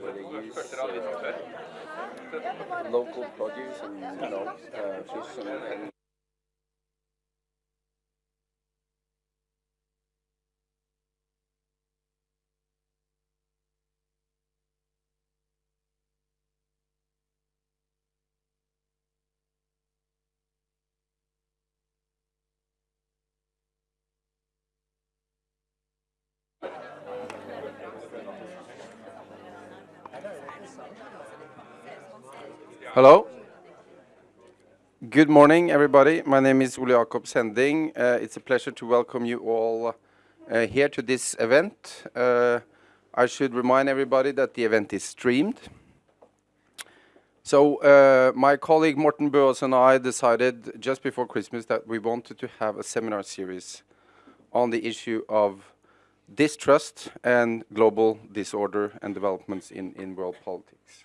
where they use uh, local produce and you know uh, fish and, and Hello. Good morning, everybody. My name is Ole Jacob Sending. Uh, it's a pleasure to welcome you all uh, here to this event. Uh, I should remind everybody that the event is streamed. So my colleague Morten Bøås and I decided just before Christmas that we wanted to have a seminar series on the issue of distrust and global disorder and developments in, in world politics.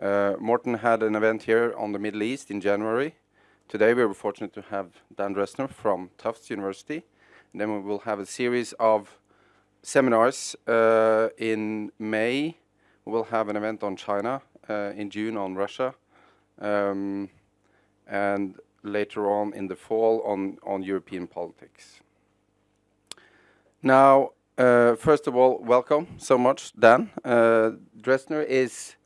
Uh, Morten had an event here on the Middle East in January. Today we were fortunate to have Dan Drezner from Tufts University. And then we will have a series of seminars uh, in May. We will have an event on China, uh, in June on Russia, um, and later on in the fall on, on European politics. Now, uh, first of all, welcome so much, Dan. Uh, Drezner is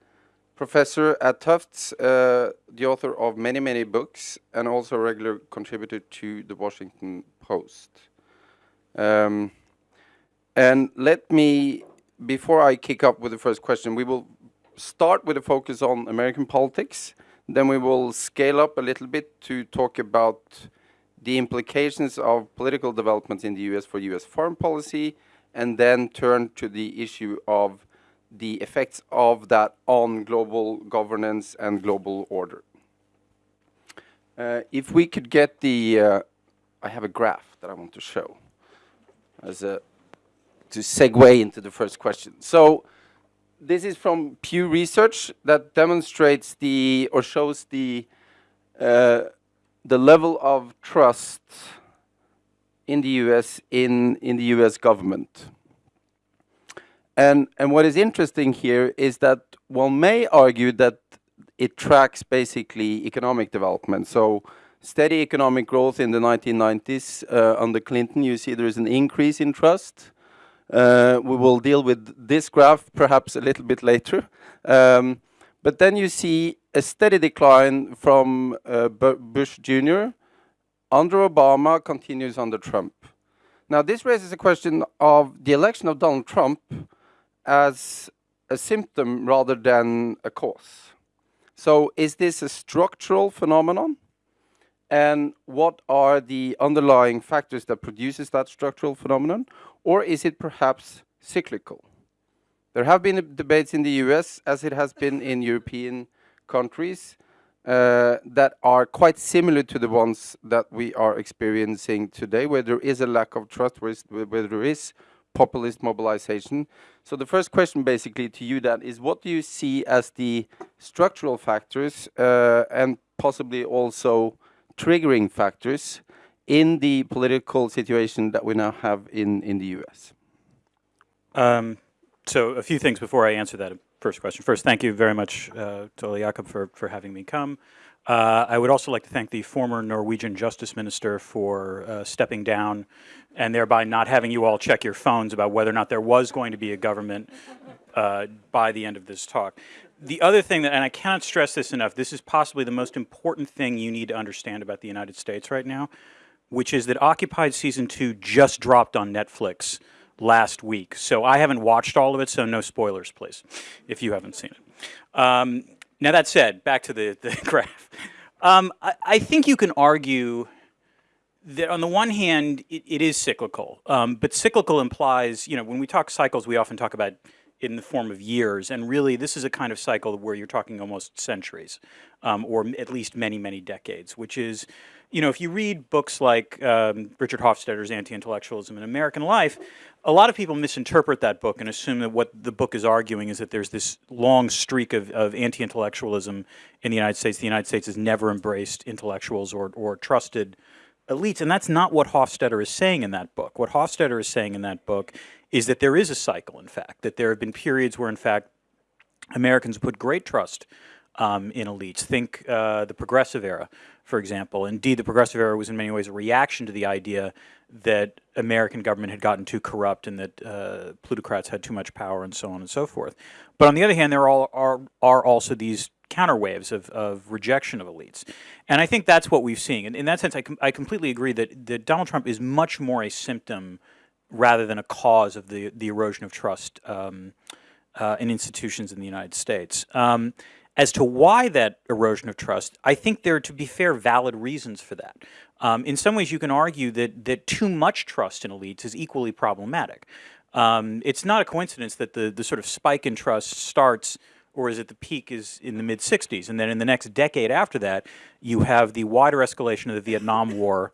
professor at Tufts, uh, the author of many, many books, and also a regular contributor to the Washington Post. Um, and let me, before I kick up with the first question, we will start with a focus on American politics. Then we will scale up a little bit to talk about the implications of political developments in the US for US foreign policy, and then turn to the issue of the effects of that on global governance and global order. Uh, if we could get the, uh, I have a graph that I want to show as a, to segue into the first question. So this is from Pew Research that demonstrates the, or shows the, uh, the level of trust in the US, in, in the US government. And, and what is interesting here is that one may argue that it tracks basically economic development. So steady economic growth in the 1990s uh, under Clinton, you see there is an increase in trust. Uh, we will deal with this graph perhaps a little bit later. Um, but then you see a steady decline from uh, Bush Jr. Under Obama continues under Trump. Now this raises a question of the election of Donald Trump as a symptom rather than a cause. So is this a structural phenomenon? And what are the underlying factors that produces that structural phenomenon? Or is it perhaps cyclical? There have been debates in the US, as it has been in European countries, uh, that are quite similar to the ones that we are experiencing today, where there is a lack of trust, where, where there is populist mobilization. So the first question basically to you then is what do you see as the structural factors uh, and possibly also triggering factors in the political situation that we now have in, in the US? Um, so a few things before I answer that first question. First, thank you very much uh, to Ole Jacob for, for having me come. Uh, I would also like to thank the former Norwegian Justice Minister for uh, stepping down and thereby not having you all check your phones about whether or not there was going to be a government uh, by the end of this talk. The other thing that, and I cannot stress this enough, this is possibly the most important thing you need to understand about the United States right now, which is that Occupied Season 2 just dropped on Netflix last week. So I haven't watched all of it, so no spoilers, please, if you haven't seen it. Um, now that said, back to the, the graph. Um, I, I, think you can argue that on the one hand, it, it is cyclical, um, but cyclical implies, you know, when we talk cycles, we often talk about in the form of years, and really this is a kind of cycle where you're talking almost centuries, um, or at least many, many decades, which is, you know, if you read books like um, Richard Hofstadter's Anti-Intellectualism in American Life, a lot of people misinterpret that book and assume that what the book is arguing is that there's this long streak of, of anti-intellectualism in the United States. The United States has never embraced intellectuals or, or trusted elites, and that's not what Hofstadter is saying in that book. What Hofstadter is saying in that book is that there is a cycle, in fact, that there have been periods where, in fact, Americans put great trust um, in elites. Think uh, the progressive era, for example. Indeed, the progressive era was in many ways a reaction to the idea that American government had gotten too corrupt and that uh, plutocrats had too much power and so on and so forth. But on the other hand, there are, are, are also these counterwaves of, of rejection of elites. And I think that's what we've seen. And in that sense, I, com I completely agree that, that Donald Trump is much more a symptom rather than a cause of the, the erosion of trust um, uh, in institutions in the United States. Um, as to why that erosion of trust, I think there are, to be fair, valid reasons for that. Um, in some ways, you can argue that, that too much trust in elites is equally problematic. Um, it's not a coincidence that the, the sort of spike in trust starts or is it the peak is in the mid 60s. And then in the next decade after that, you have the wider escalation of the Vietnam War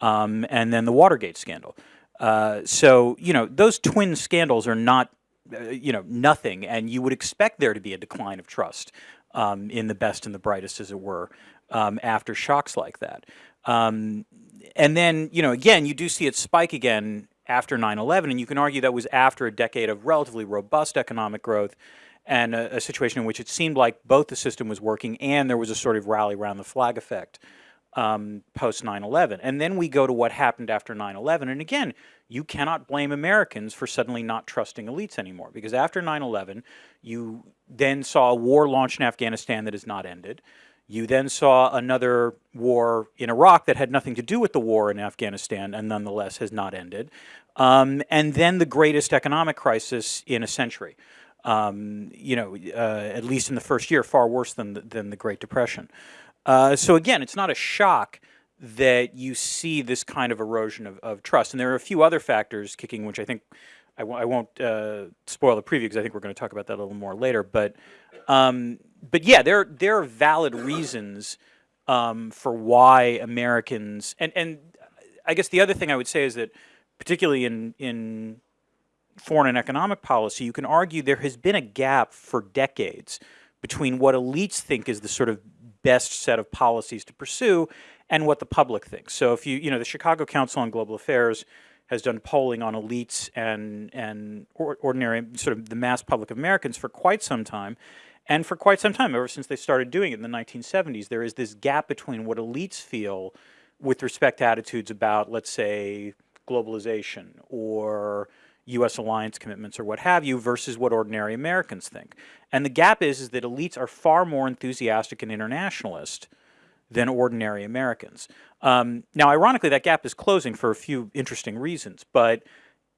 um, and then the Watergate scandal. Uh, so, you know, those twin scandals are not, uh, you know, nothing. And you would expect there to be a decline of trust um, in the best and the brightest, as it were, um, after shocks like that. Um, and then, you know, again, you do see it spike again after 9-11, and you can argue that was after a decade of relatively robust economic growth and a, a, situation in which it seemed like both the system was working and there was a sort of rally around the flag effect um, post 9-11. And then we go to what happened after 9-11. And again, you cannot blame Americans for suddenly not trusting elites anymore because after 9-11, you then saw a war launched in Afghanistan that has not ended. You then saw another war in Iraq that had nothing to do with the war in Afghanistan and nonetheless has not ended. Um, and then the greatest economic crisis in a century um, you know, uh, at least in the first year, far worse than the, than the Great Depression. Uh, so again, it's not a shock that you see this kind of erosion of, of trust. And there are a few other factors kicking, which I think I w I won't uh, spoil the preview because I think we're going to talk about that a little more later. But um, but yeah, there there are valid reasons um, for why Americans and and I guess the other thing I would say is that particularly in in foreign and economic policy, you can argue there has been a gap for decades between what elites think is the sort of best set of policies to pursue and what the public thinks. So if you, you know, the Chicago Council on Global Affairs has done polling on elites and, and ordinary, sort of the mass public of Americans for quite some time. And for quite some time, ever since they started doing it in the 1970s, there is this gap between what elites feel with respect to attitudes about, let's say, globalization or U.S. alliance commitments or what have you versus what ordinary Americans think. And the gap is, is that elites are far more enthusiastic and internationalist than ordinary Americans. Um, now, ironically, that gap is closing for a few interesting reasons, but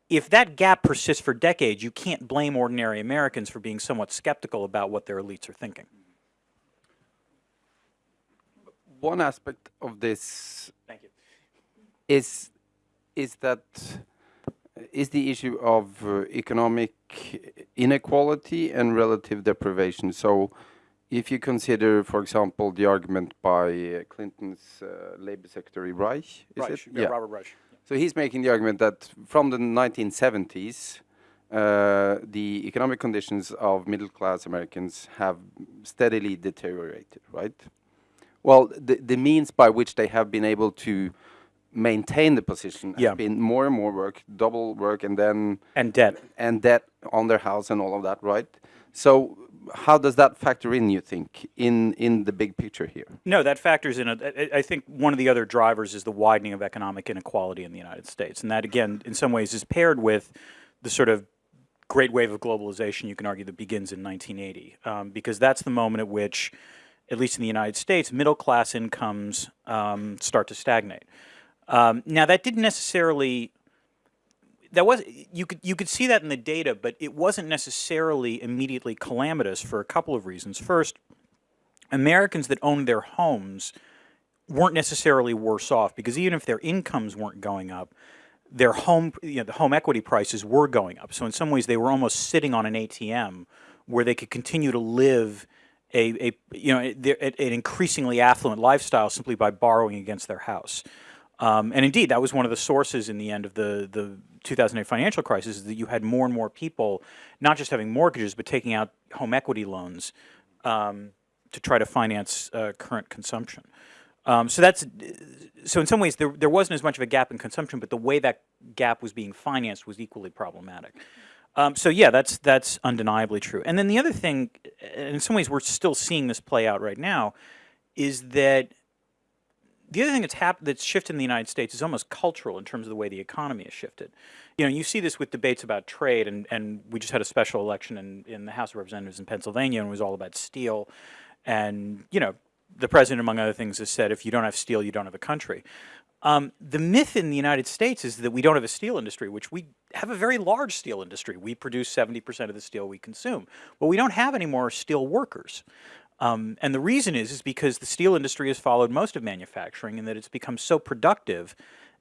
if that gap persists for decades, you can't blame ordinary Americans for being somewhat skeptical about what their elites are thinking. One aspect of this is is that is the issue of uh, economic inequality and relative deprivation. So if you consider, for example, the argument by uh, Clinton's uh, Labor Secretary Reich, is Reich, it? Yeah, yeah, Robert Reich. So he's making the argument that from the 1970s, uh, the economic conditions of middle-class Americans have steadily deteriorated, right? Well, the, the means by which they have been able to maintain the position yeah. been more and more work, double work, and then and debt and debt on their house and all of that, right? So how does that factor in? You think in in the big picture here? No, that factors in. A, I think one of the other drivers is the widening of economic inequality in the United States, and that again, in some ways, is paired with the sort of great wave of globalization. You can argue that begins in 1980, um, because that's the moment at which, at least in the United States, middle class incomes um, start to stagnate. Um, now that didn't necessarily that was you could you could see that in the data, but it wasn't necessarily immediately calamitous for a couple of reasons. First, Americans that owned their homes weren't necessarily worse off because even if their incomes weren't going up, their home you know the home equity prices were going up. So in some ways they were almost sitting on an ATM where they could continue to live a, a you know an increasingly affluent lifestyle simply by borrowing against their house. Um, and indeed, that was one of the sources in the end of the, the 2008 financial crisis is that you had more and more people not just having mortgages, but taking out home equity loans um, to try to finance uh, current consumption. Um, so that's so in some ways there, there wasn't as much of a gap in consumption, but the way that gap was being financed was equally problematic. Um, so yeah, that's that's undeniably true. And then the other thing, in some ways, we're still seeing this play out right now, is that the other thing that's happened that's shifted in the United States is almost cultural in terms of the way the economy has shifted. You know, you see this with debates about trade, and, and we just had a special election in, in the House of Representatives in Pennsylvania, and it was all about steel. And, you know, the president, among other things, has said, if you don't have steel, you don't have a country. Um, the myth in the United States is that we don't have a steel industry, which we have a very large steel industry. We produce 70% of the steel we consume. But we don't have any more steel workers. Um, and the reason is, is because the steel industry has followed most of manufacturing and that it's become so productive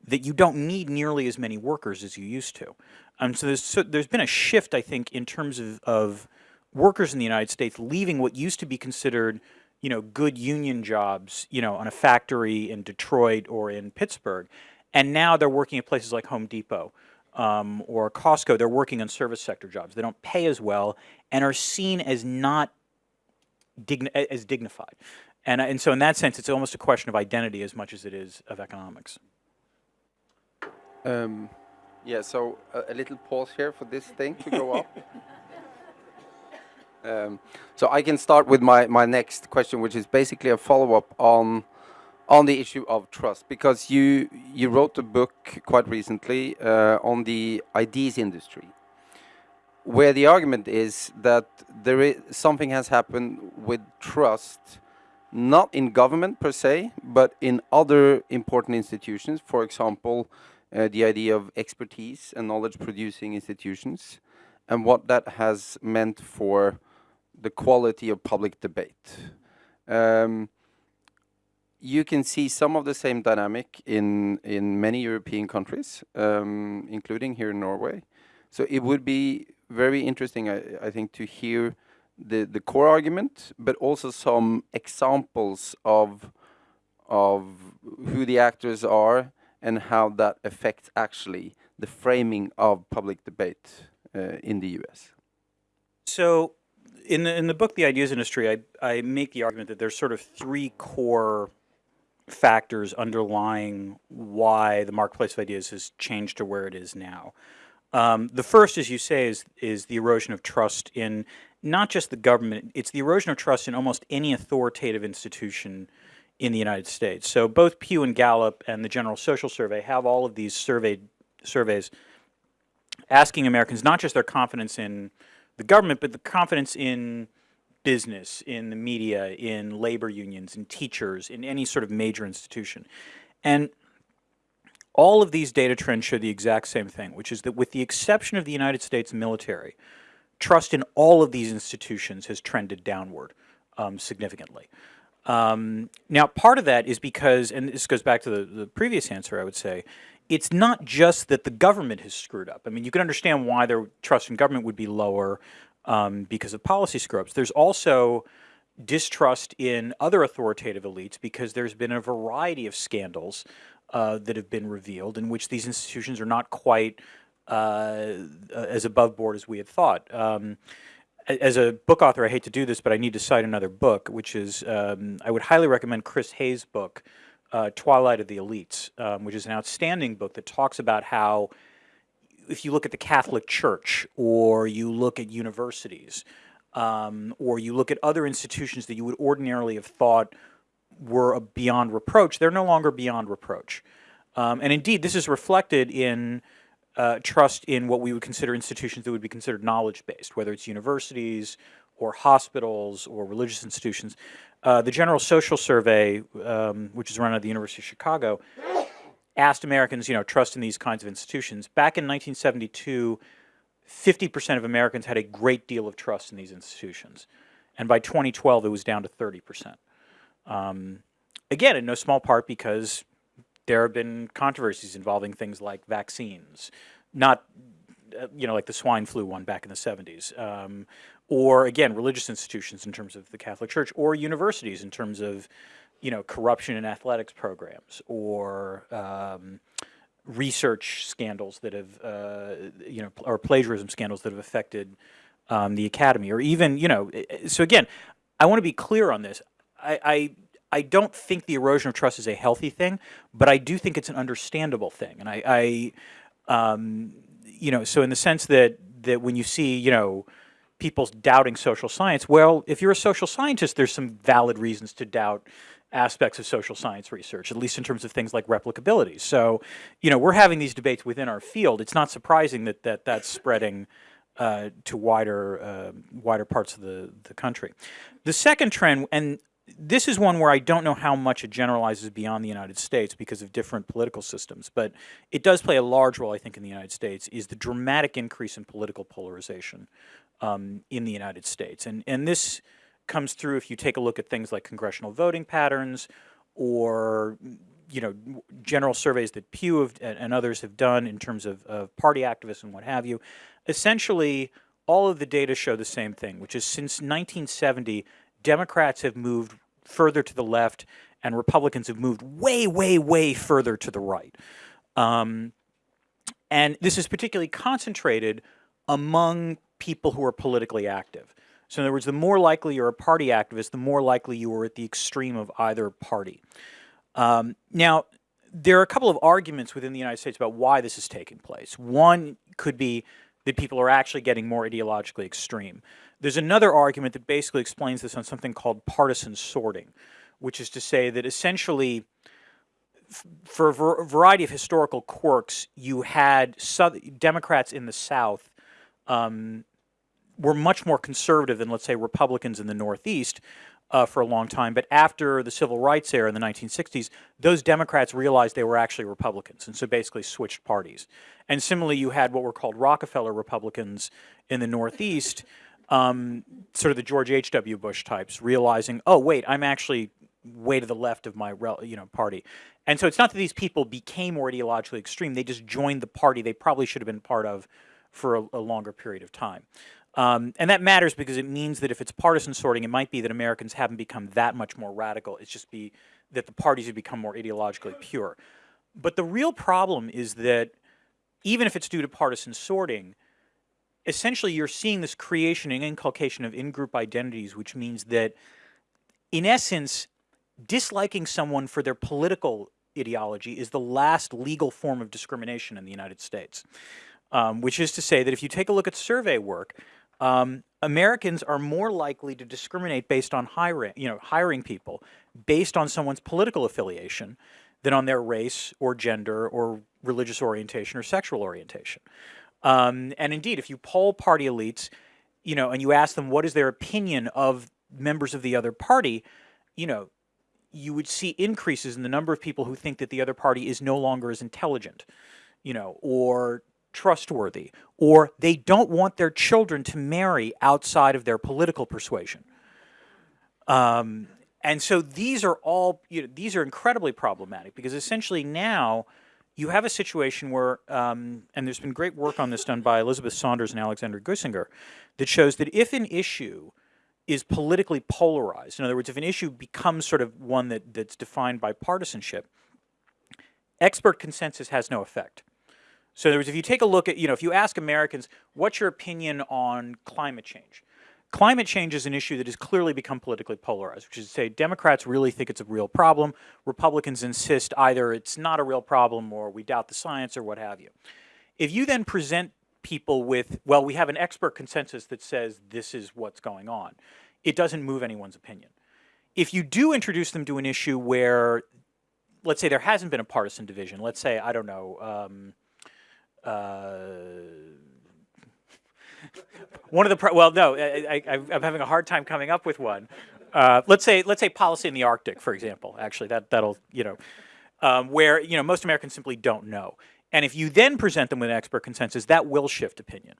that you don't need nearly as many workers as you used to. Um, so, there's, so there's been a shift, I think, in terms of, of workers in the United States leaving what used to be considered you know, good union jobs, you know, on a factory in Detroit or in Pittsburgh. And now they're working at places like Home Depot um, or Costco. They're working on service sector jobs. They don't pay as well and are seen as not digni as dignified. And, and so in that sense, it's almost a question of identity as much as it is of economics. Um, yeah, so a, a, little pause here for this thing to go up. Um, so I can start with my, my next question, which is basically a follow-up on on the issue of trust, because you you wrote a book quite recently uh, on the ideas industry, where the argument is that there is something has happened with trust, not in government per se, but in other important institutions. For example, uh, the idea of expertise and knowledge producing institutions, and what that has meant for the quality of public debate. Um, you can see some of the same dynamic in in many European countries, um, including here in Norway. So it would be very interesting, I, I think, to hear the, the core argument, but also some examples of, of who the actors are and how that affects actually the framing of public debate uh, in the US. So in the, in the book, The Ideas Industry, I, I make the argument that there's sort of three core factors underlying why the marketplace of ideas has changed to where it is now. Um, the first, as you say, is, is the erosion of trust in not just the government, it's the erosion of trust in almost any authoritative institution in the United States. So both Pew and Gallup and the General Social Survey have all of these surveyed, surveys asking Americans not just their confidence in the government, but the confidence in business, in the media, in labor unions, in teachers, in any sort of major institution. And all of these data trends show the exact same thing, which is that with the exception of the United States military, trust in all of these institutions has trended downward um, significantly. Um, now, part of that is because, and this goes back to the, the previous answer, I would say, it's not just that the government has screwed up. I mean, you can understand why their trust in government would be lower um, because of policy screw-ups. There's also distrust in other authoritative elites because there's been a variety of scandals uh, that have been revealed in which these institutions are not quite uh, as above board as we had thought. Um, as a book author, I hate to do this, but I need to cite another book, which is, um, I would highly recommend Chris Hayes' book, uh, Twilight of the Elites, um, which is an outstanding book that talks about how if you look at the Catholic Church or you look at universities um, or you look at other institutions that you would ordinarily have thought were beyond reproach, they're no longer beyond reproach. Um, and indeed, this is reflected in uh, trust in what we would consider institutions that would be considered knowledge-based, whether it's universities or hospitals or religious institutions. Uh, the General Social Survey, um, which is run at the University of Chicago, asked Americans, you know, trust in these kinds of institutions. Back in 1972, 50% of Americans had a great deal of trust in these institutions. And by 2012, it was down to 30%. Um, again, in no small part because there have been controversies involving things like vaccines, not, uh, you know, like the swine flu one back in the 70s, um, or again, religious institutions in terms of the Catholic Church, or universities in terms of, you know, corruption in athletics programs, or um, research scandals that have, uh, you know, or plagiarism scandals that have affected um, the academy, or even, you know, so again, I want to be clear on this. I, I I don't think the erosion of trust is a healthy thing, but I do think it's an understandable thing. And I, I um, you know, so in the sense that that when you see, you know, people doubting social science, well, if you're a social scientist, there's some valid reasons to doubt aspects of social science research, at least in terms of things like replicability. So, you know, we're having these debates within our field. It's not surprising that, that that's spreading uh, to wider, uh, wider parts of the, the country. The second trend, and this is one where I don't know how much it generalizes beyond the United States because of different political systems, but it does play a large role, I think, in the United States, is the dramatic increase in political polarization um, in the United States. And, and this comes through if you take a look at things like congressional voting patterns or you know, general surveys that Pew have, and others have done in terms of, of party activists and what have you. Essentially, all of the data show the same thing, which is since 1970, Democrats have moved further to the left and Republicans have moved way, way, way further to the right. Um, and this is particularly concentrated among people who are politically active. So in other words, the more likely you're a party activist, the more likely you are at the extreme of either party. Um, now, there are a couple of arguments within the United States about why this is taking place. One could be that people are actually getting more ideologically extreme. There's another argument that basically explains this on something called partisan sorting, which is to say that essentially for a variety of historical quirks, you had Democrats in the South um, were much more conservative than, let's say, Republicans in the Northeast uh, for a long time. But after the civil rights era in the 1960s, those Democrats realized they were actually Republicans, and so basically switched parties. And similarly, you had what were called Rockefeller Republicans in the Northeast, um, sort of the George H.W. Bush types, realizing, oh, wait, I'm actually way to the left of my you know party. And so it's not that these people became more ideologically extreme, they just joined the party they probably should have been part of for a, a longer period of time. Um, and that matters because it means that if it's partisan sorting, it might be that Americans haven't become that much more radical. It's just be that the parties have become more ideologically pure. But the real problem is that even if it's due to partisan sorting, essentially you're seeing this creation and inculcation of in-group identities, which means that in essence, disliking someone for their political ideology is the last legal form of discrimination in the United States. Um, which is to say that if you take a look at survey work, um, Americans are more likely to discriminate based on hiring, you know, hiring people based on someone's political affiliation than on their race or gender or religious orientation or sexual orientation. Um, and indeed, if you poll party elites, you know, and you ask them what is their opinion of members of the other party, you know, you would see increases in the number of people who think that the other party is no longer as intelligent, you know, or trustworthy, or they don't want their children to marry outside of their political persuasion. Um, and so these are all, you know, these are incredibly problematic because essentially now you have a situation where, um, and there's been great work on this done by Elizabeth Saunders and Alexandra Guisinger, that shows that if an issue is politically polarized, in other words, if an issue becomes sort of one that, that's defined by partisanship, expert consensus has no effect. So in other words, if you take a look at, you know, if you ask Americans, what's your opinion on climate change? Climate change is an issue that has clearly become politically polarized, which is to say Democrats really think it's a real problem. Republicans insist either it's not a real problem or we doubt the science or what have you. If you then present people with, well, we have an expert consensus that says this is what's going on, it doesn't move anyone's opinion. If you do introduce them to an issue where, let's say there hasn't been a partisan division, let's say, I don't know, um, uh, one of the well, no, I, am having a hard time coming up with one. Uh, let's say let's say policy in the Arctic, for example. Actually, that that'll you know, um, where you know most Americans simply don't know. And if you then present them with an expert consensus, that will shift opinion.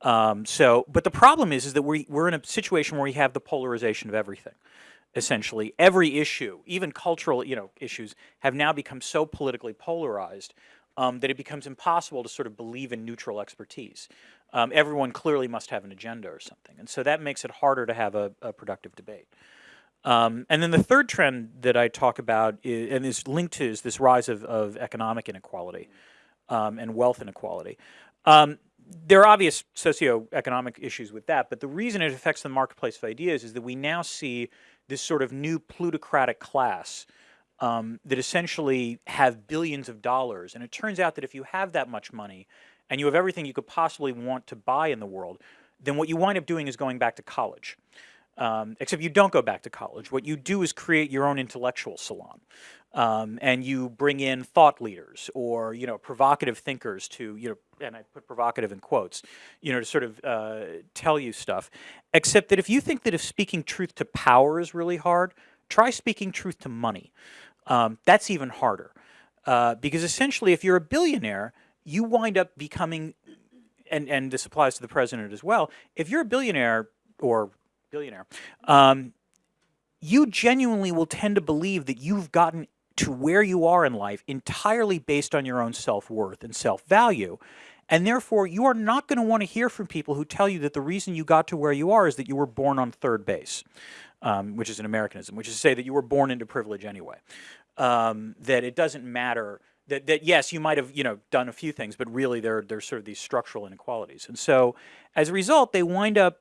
Um, so, but the problem is, is that we, we're in a situation where we have the polarization of everything. Essentially, every issue, even cultural, you know, issues, have now become so politically polarized um, that it becomes impossible to sort of believe in neutral expertise. Um, everyone clearly must have an agenda or something. And so that makes it harder to have a, a productive debate. Um, and then the third trend that I talk about is, and is linked to is this rise of, of economic inequality um, and wealth inequality. Um, there are obvious socioeconomic issues with that, but the reason it affects the marketplace of ideas is that we now see this sort of new plutocratic class um, that essentially have billions of dollars. And it turns out that if you have that much money and you have everything you could possibly want to buy in the world, then what you wind up doing is going back to college. Um, except you don't go back to college. What you do is create your own intellectual salon. Um, and you bring in thought leaders or, you know, provocative thinkers to, you know, and I put provocative in quotes, you know, to sort of uh, tell you stuff. Except that if you think that if speaking truth to power is really hard, try speaking truth to money. Um, that's even harder. Uh, because essentially, if you're a billionaire, you wind up becoming, and, and this applies to the president as well, if you're a billionaire or billionaire, um, you genuinely will tend to believe that you've gotten to where you are in life entirely based on your own self-worth and self-value. And therefore, you are not going to want to hear from people who tell you that the reason you got to where you are is that you were born on third base, um, which is an Americanism, which is to say that you were born into privilege anyway. Um, that it doesn't matter that, that yes, you might have you know done a few things, but really there there's sort of these structural inequalities. And so as a result, they wind up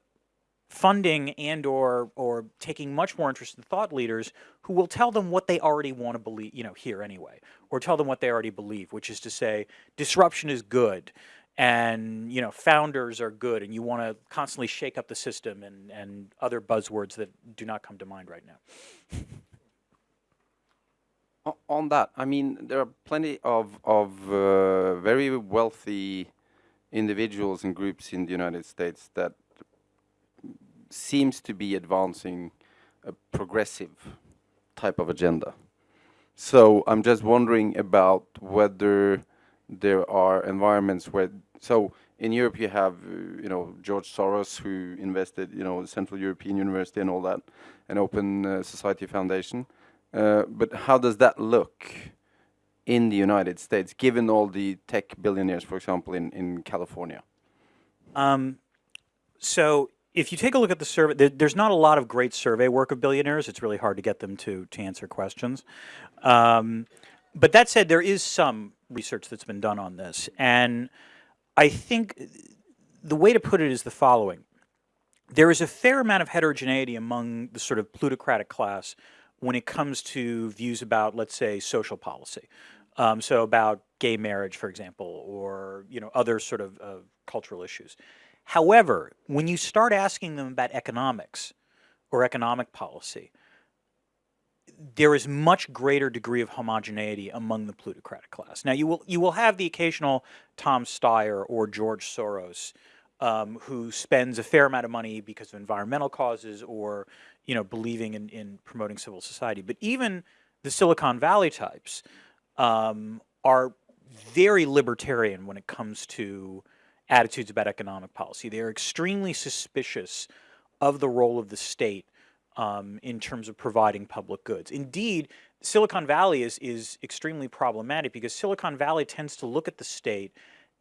funding and or or taking much more interest in thought leaders who will tell them what they already want to believe, you know, hear anyway, or tell them what they already believe, which is to say disruption is good and you know founders are good and you want to constantly shake up the system and and other buzzwords that do not come to mind right now. On that, I mean, there are plenty of of uh, very wealthy individuals and groups in the United States that seems to be advancing a progressive type of agenda. So I'm just wondering about whether there are environments where, so in Europe you have, uh, you know, George Soros who invested, you know, Central European University and all that, an Open uh, Society Foundation. Uh, but how does that look in the United States, given all the tech billionaires, for example, in, in California? Um, so if you take a look at the survey, there, there's not a lot of great survey work of billionaires. It's really hard to get them to, to answer questions. Um, but that said, there is some research that's been done on this. And I think the way to put it is the following. There is a fair amount of heterogeneity among the sort of plutocratic class when it comes to views about, let's say, social policy. Um, so about gay marriage, for example, or you know other sort of uh, cultural issues. However, when you start asking them about economics or economic policy, there is much greater degree of homogeneity among the plutocratic class. Now, you will you will have the occasional Tom Steyer or George Soros um, who spends a fair amount of money because of environmental causes or you know believing in, in promoting civil society. But even the Silicon Valley types um, are very libertarian when it comes to attitudes about economic policy. They are extremely suspicious of the role of the state um, in terms of providing public goods. Indeed, Silicon Valley is, is extremely problematic because Silicon Valley tends to look at the state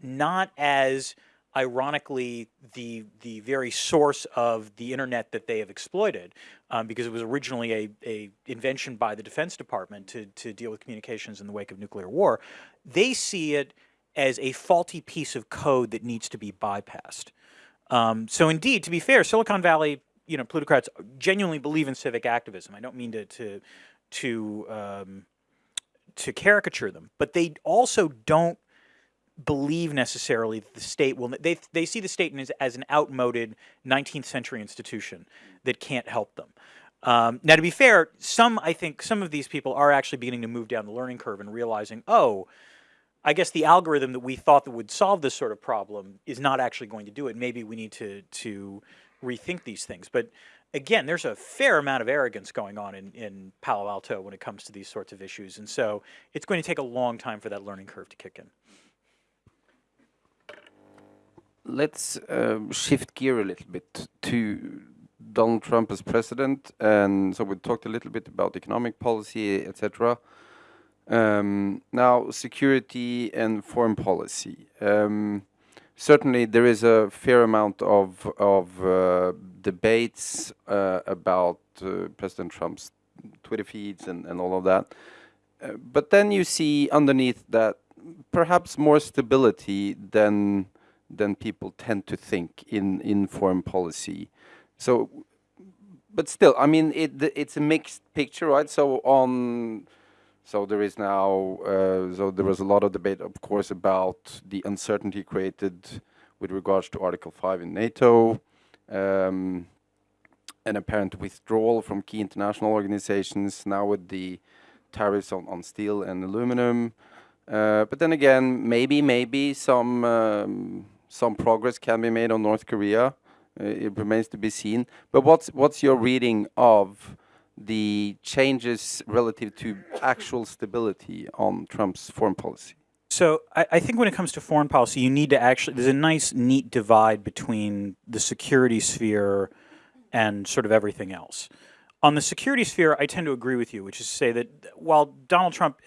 not as ironically the the very source of the internet that they have exploited um, because it was originally a, a invention by the Defense Department to, to deal with communications in the wake of nuclear war. They see it as a faulty piece of code that needs to be bypassed. Um, so indeed, to be fair, Silicon Valley, you know, plutocrats genuinely believe in civic activism. I don't mean to to to um, to caricature them, but they also don't believe necessarily that the state will. They they see the state as, as an outmoded 19th century institution that can't help them. Um, now, to be fair, some I think some of these people are actually beginning to move down the learning curve and realizing, oh, I guess the algorithm that we thought that would solve this sort of problem is not actually going to do it. Maybe we need to to rethink these things. But again, there's a fair amount of arrogance going on in, in Palo Alto when it comes to these sorts of issues. And so it's going to take a long time for that learning curve to kick in. Let's uh, shift gear a little bit to Donald Trump as president. And so we talked a little bit about economic policy, etc. Um, now, security and foreign policy. Um, certainly, there is a fair amount of of uh, debates uh, about uh, President Trump's Twitter feeds and, and all of that. Uh, but then you see underneath that perhaps more stability than than people tend to think in in foreign policy. So, but still, I mean, it it's a mixed picture, right? So on So there is now, uh, so there was a lot of debate, of course, about the uncertainty created with regards to Article 5 in NATO, um, an apparent withdrawal from key international organizations, now with the tariffs on, on steel and aluminum. Uh, but then again, maybe, maybe some, um, some progress can be made on North Korea. Uh, it remains to be seen. But what's, what's your reading of the changes relative to actual stability on Trump's foreign policy? So I, I, think when it comes to foreign policy, you need to actually, there's a nice, neat divide between the security sphere and sort of everything else. On the security sphere, I tend to agree with you, which is to say that while Donald Trump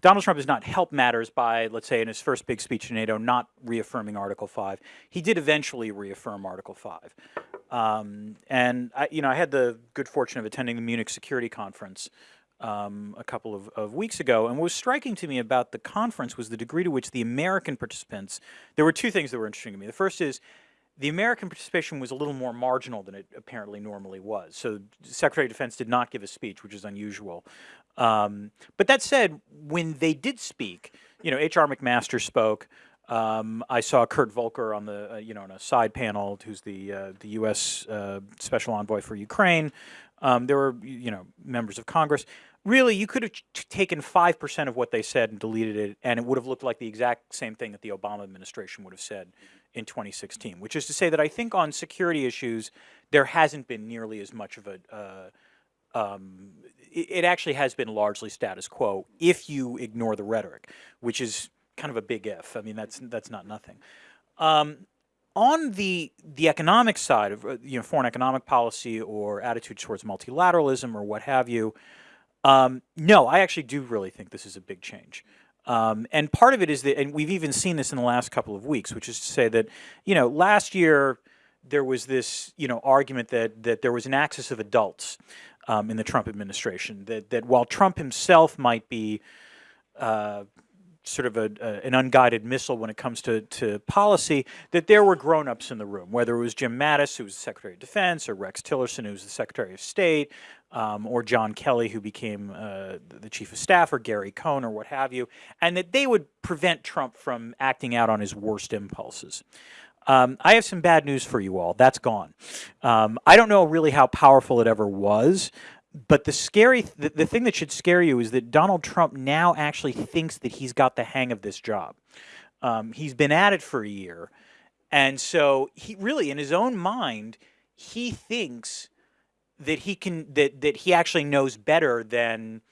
Donald Trump has not helped matters by, let's say, in his first big speech to NATO, not reaffirming Article 5. He did eventually reaffirm Article 5. Um, and, I, you know, I had the good fortune of attending the Munich Security Conference um, a couple of, of, weeks ago. And what was striking to me about the conference was the degree to which the American participants, there were two things that were interesting to me. The first is the American participation was a little more marginal than it apparently normally was. So the Secretary of Defense did not give a speech, which is unusual. Um, but that said, when they did speak, you know, H.R. McMaster spoke. Um, I saw Kurt Volker on the, uh, you know, on a side panel, who's the uh, the U.S. Uh, Special Envoy for Ukraine. Um, there were, you know, members of Congress. Really, you could have taken five percent of what they said and deleted it, and it would have looked like the exact same thing that the Obama administration would have said in 2016. Which is to say that I think on security issues, there hasn't been nearly as much of a uh, um, it, it, actually has been largely status quo if you ignore the rhetoric, which is kind of a big if. I mean, that's that's not nothing. Um, on the the economic side of uh, you know foreign economic policy or attitude towards multilateralism or what have you, um, no, I actually do really think this is a big change. Um, and part of it is that, and we've even seen this in the last couple of weeks, which is to say that, you know, last year there was this, you know, argument that that there was an axis of adults um, in the Trump administration. That that while Trump himself might be uh, sort of a, an unguided missile when it comes to, to policy, that there were grown-ups in the room, whether it was Jim Mattis, who was the Secretary of Defense, or Rex Tillerson, who was the Secretary of State, um, or John Kelly, who became uh, the Chief of Staff, or Gary Cohn, or what have you, and that they would prevent Trump from acting out on his worst impulses. Um, I have some bad news for you all. That's gone. Um, I don't know really how powerful it ever was, but the scary, the, the thing that should scare you is that Donald Trump now actually thinks that he's got the hang of this job. Um, he's been at it for a year, and so he really, in his own mind, he thinks that he can that that he actually knows better than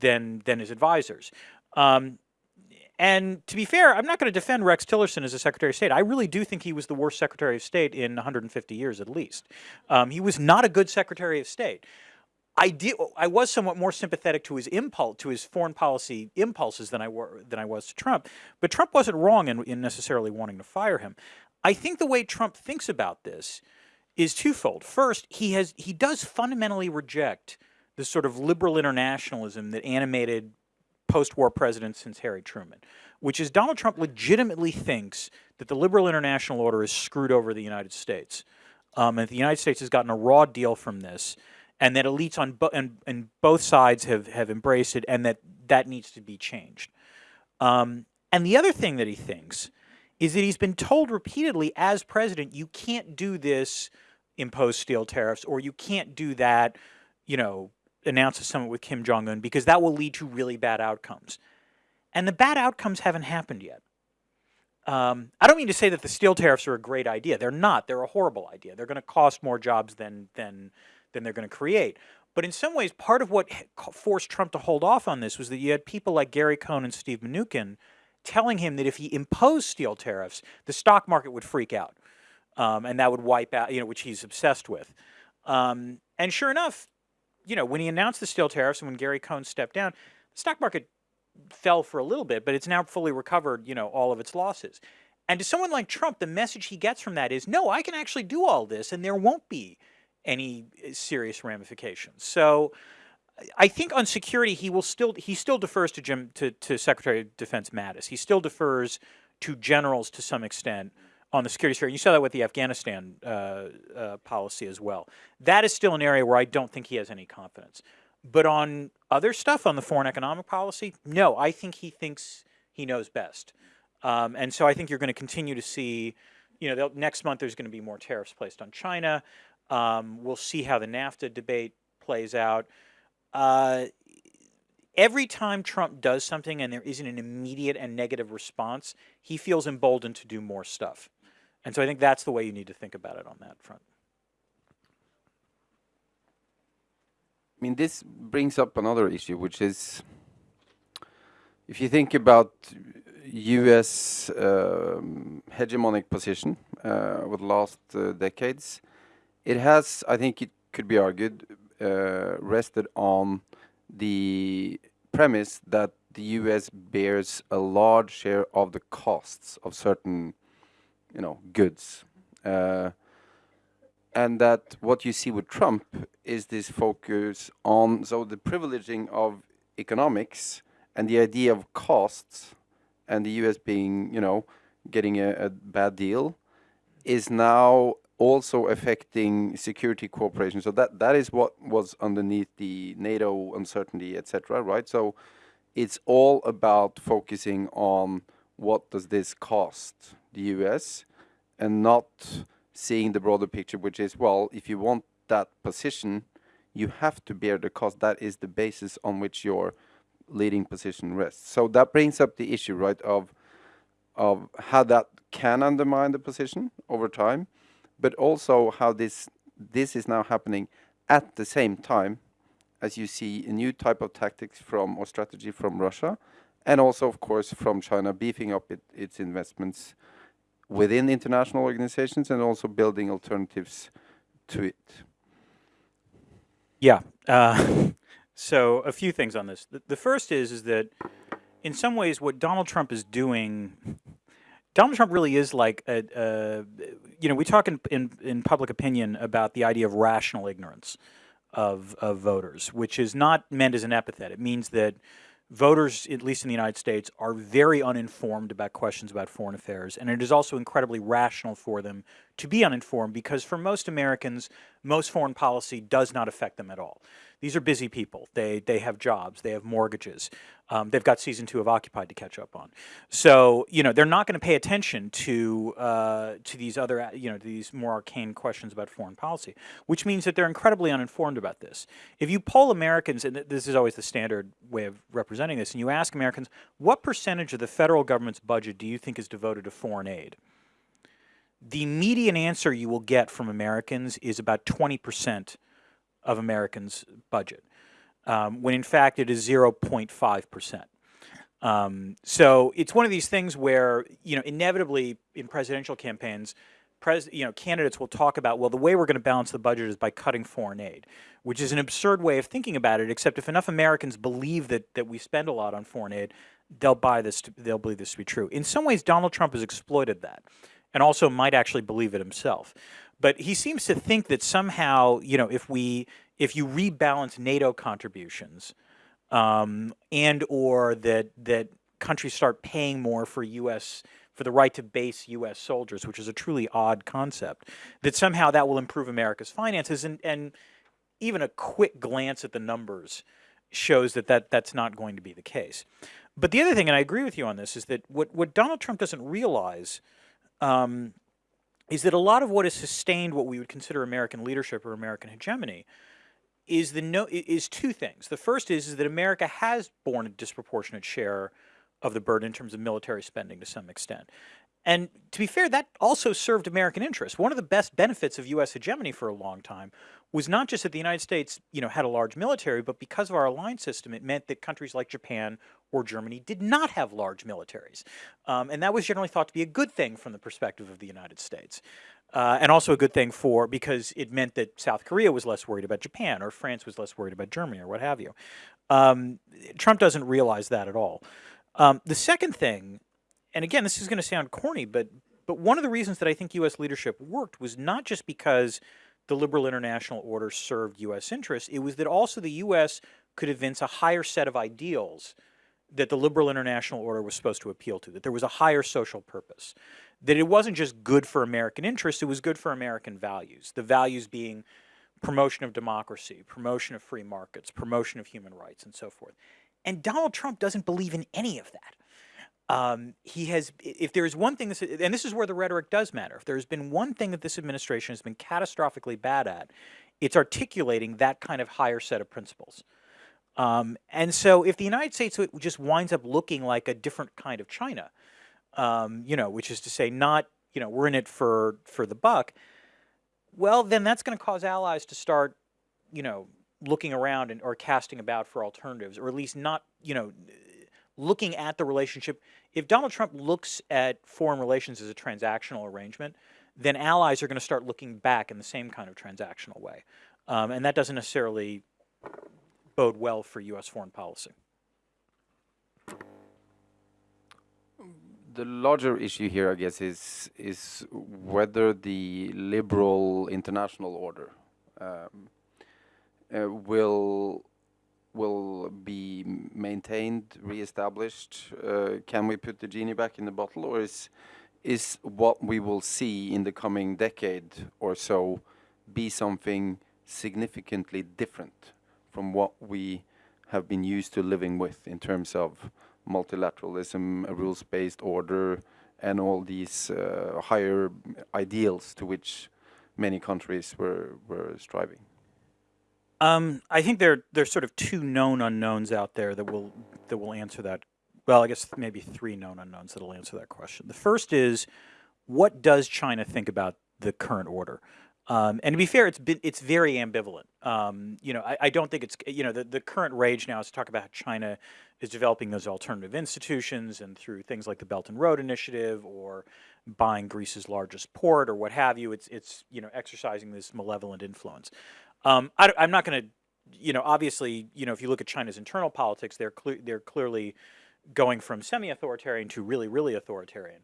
than than his advisors. Um, and to be fair, I'm not going to defend Rex Tillerson as a Secretary of State. I really do think he was the worst Secretary of State in 150 years at least. Um, he was not a good Secretary of State. I did. I was somewhat more sympathetic to his impulse, to his foreign policy impulses than I were than I was to Trump. But Trump wasn't wrong in, in necessarily wanting to fire him. I think the way Trump thinks about this is twofold. First, he has he does fundamentally reject the sort of liberal internationalism that animated post-war presidents since Harry Truman, which is Donald Trump legitimately thinks that the liberal international order is screwed over the United States. Um, and the United States has gotten a raw deal from this, and that elites on, bo and, and both sides have, have embraced it, and that that needs to be changed. Um, and the other thing that he thinks is that he's been told repeatedly as president, you can't do this, impose steel tariffs, or you can't do that, you know, announce a summit with Kim Jong Un because that will lead to really bad outcomes. And the bad outcomes haven't happened yet. Um, I don't mean to say that the steel tariffs are a great idea. They're not. They're a horrible idea. They're going to cost more jobs than than than they're going to create. But in some ways, part of what forced Trump to hold off on this was that you had people like Gary Cohn and Steve Mnuchin telling him that if he imposed steel tariffs, the stock market would freak out, um, and that would wipe out, you know, which he's obsessed with. Um, and sure enough, you know, when he announced the steel tariffs and when Gary Cohn stepped down, the stock market fell for a little bit, but it's now fully recovered, you know, all of its losses. And to someone like Trump, the message he gets from that is, no, I can actually do all this and there won't be any eh, serious ramifications. So I think on security, he will still, he still defers to Jim, to, to Secretary of Defense Mattis. He still defers to generals to some extent on the security sphere. You saw that with the Afghanistan uh, uh, policy as well. That is still an area where I don't think he has any confidence. But on other stuff, on the foreign economic policy, no, I think he thinks he knows best. Um, and so I think you're going to continue to see, you know, next month there's going to be more tariffs placed on China. Um, we'll see how the NAFTA debate plays out. Uh, every time Trump does something and there isn't an immediate and negative response, he feels emboldened to do more stuff. And so I think that's the way you need to think about it on that front. I mean, this brings up another issue, which is if you think about U.S. Um, hegemonic position uh, over the last uh, decades, it has, I think it could be argued, uh, rested on the premise that the U.S. bears a large share of the costs of certain, you know, goods. Uh, and that what you see with Trump is this focus on so the privileging of economics and the idea of costs and the US being you know getting a, a bad deal is now also affecting security cooperation so that that is what was underneath the NATO uncertainty etc right so it's all about focusing on what does this cost the US and not seeing the broader picture, which is, well, if you want that position, you have to bear the cost. That is the basis on which your leading position rests. So that brings up the issue, right, of of how that can undermine the position over time, but also how this this is now happening at the same time as you see a new type of tactics from or strategy from Russia, and also, of course, from China beefing up it, its investments within international organizations and also building alternatives to it. Yeah. Uh, so a few things on this. The, the, first is is that in some ways what Donald Trump is doing, Donald Trump really is like a, a you know we talk in, in, in public opinion about the idea of rational ignorance of of voters, which is not meant as an epithet. It means that voters, at least in the United States, are very uninformed about questions about foreign affairs, and it is also incredibly rational for them to be uninformed because for most Americans, most foreign policy does not affect them at all. These are busy people. They, they have jobs. They have mortgages. Um, they've got season two of Occupied to catch up on. So, you know, they're not going to pay attention to, uh, to these other, you know, these more arcane questions about foreign policy, which means that they're incredibly uninformed about this. If you poll Americans, and this is always the standard way of representing this, and you ask Americans, what percentage of the federal government's budget do you think is devoted to foreign aid? The median answer you will get from Americans is about 20 percent of Americans' budget, um, when in fact it is 0.5%. Um, so it's one of these things where, you know, inevitably in presidential campaigns, pres you know, candidates will talk about, well, the way we're going to balance the budget is by cutting foreign aid, which is an absurd way of thinking about it, except if enough Americans believe that, that we spend a lot on foreign aid, they'll buy this, to, they'll believe this to be true. In some ways, Donald Trump has exploited that and also might actually believe it himself. But he seems to think that somehow, you know, if we if you rebalance NATO contributions, um, and or that that countries start paying more for U.S. for the right to base U.S. soldiers, which is a truly odd concept, that somehow that will improve America's finances, and and even a quick glance at the numbers shows that, that that's not going to be the case. But the other thing, and I agree with you on this, is that what, what Donald Trump doesn't realize um, is that a lot of what has sustained what we would consider American leadership or American hegemony is the no is two things. The first is, is that America has borne a disproportionate share of the burden in terms of military spending to some extent. And to be fair, that also served American interests. One of the best benefits of U.S. hegemony for a long time was not just that the United States, you know, had a large military, but because of our alliance system, it meant that countries like Japan or Germany did not have large militaries. Um, and that was generally thought to be a good thing from the perspective of the United States. Uh, and also a good thing for, because it meant that South Korea was less worried about Japan or France was less worried about Germany or what have you. Um, Trump doesn't realize that at all. Um, the second thing and again, this is going to sound corny, but but one of the reasons that I think U.S. leadership worked was not just because the liberal international order served U.S. interests. It was that also the U.S. could evince a higher set of ideals that the liberal international order was supposed to appeal to, that there was a higher social purpose, that it wasn't just good for American interests, it was good for American values. The values being promotion of democracy, promotion of free markets, promotion of human rights, and so forth. And Donald Trump doesn't believe in any of that. Um, he has, if there's one thing, this, and this is where the rhetoric does matter, if there's been one thing that this administration has been catastrophically bad at, it's articulating that kind of higher set of principles. Um, and so if the United States just winds up looking like a different kind of China, um, you know, which is to say not, you know, we're in it for, for the buck, well, then that's going to cause allies to start, you know, looking around and, or casting about for alternatives, or at least not, you know, looking at the relationship. If Donald Trump looks at foreign relations as a transactional arrangement, then allies are going to start looking back in the same kind of transactional way. Um, and that doesn't necessarily bode well for U.S. foreign policy. The larger issue here, I guess, is is whether the liberal international order um, uh, will will be maintained, reestablished? Uh, can we put the genie back in the bottle, or is is what we will see in the coming decade or so be something significantly different from what we have been used to living with in terms of multilateralism, a rules-based order, and all these uh, higher ideals to which many countries were were striving? Um, I think there there's sort of two known unknowns out there that will that will answer that. Well, I guess maybe three known unknowns that will answer that question. The first is, what does China think about the current order? Um, and to be fair, it's been it's very ambivalent. Um, you know, I, I, don't think it's you know the, the current rage now is to talk about how China is developing those alternative institutions and through things like the Belt and Road Initiative or buying Greece's largest port or what have you. It's it's you know exercising this malevolent influence. Um, I, am not going to, you know, obviously, you know, if you look at China's internal politics, they're they're clearly going from semi-authoritarian to really, really authoritarian.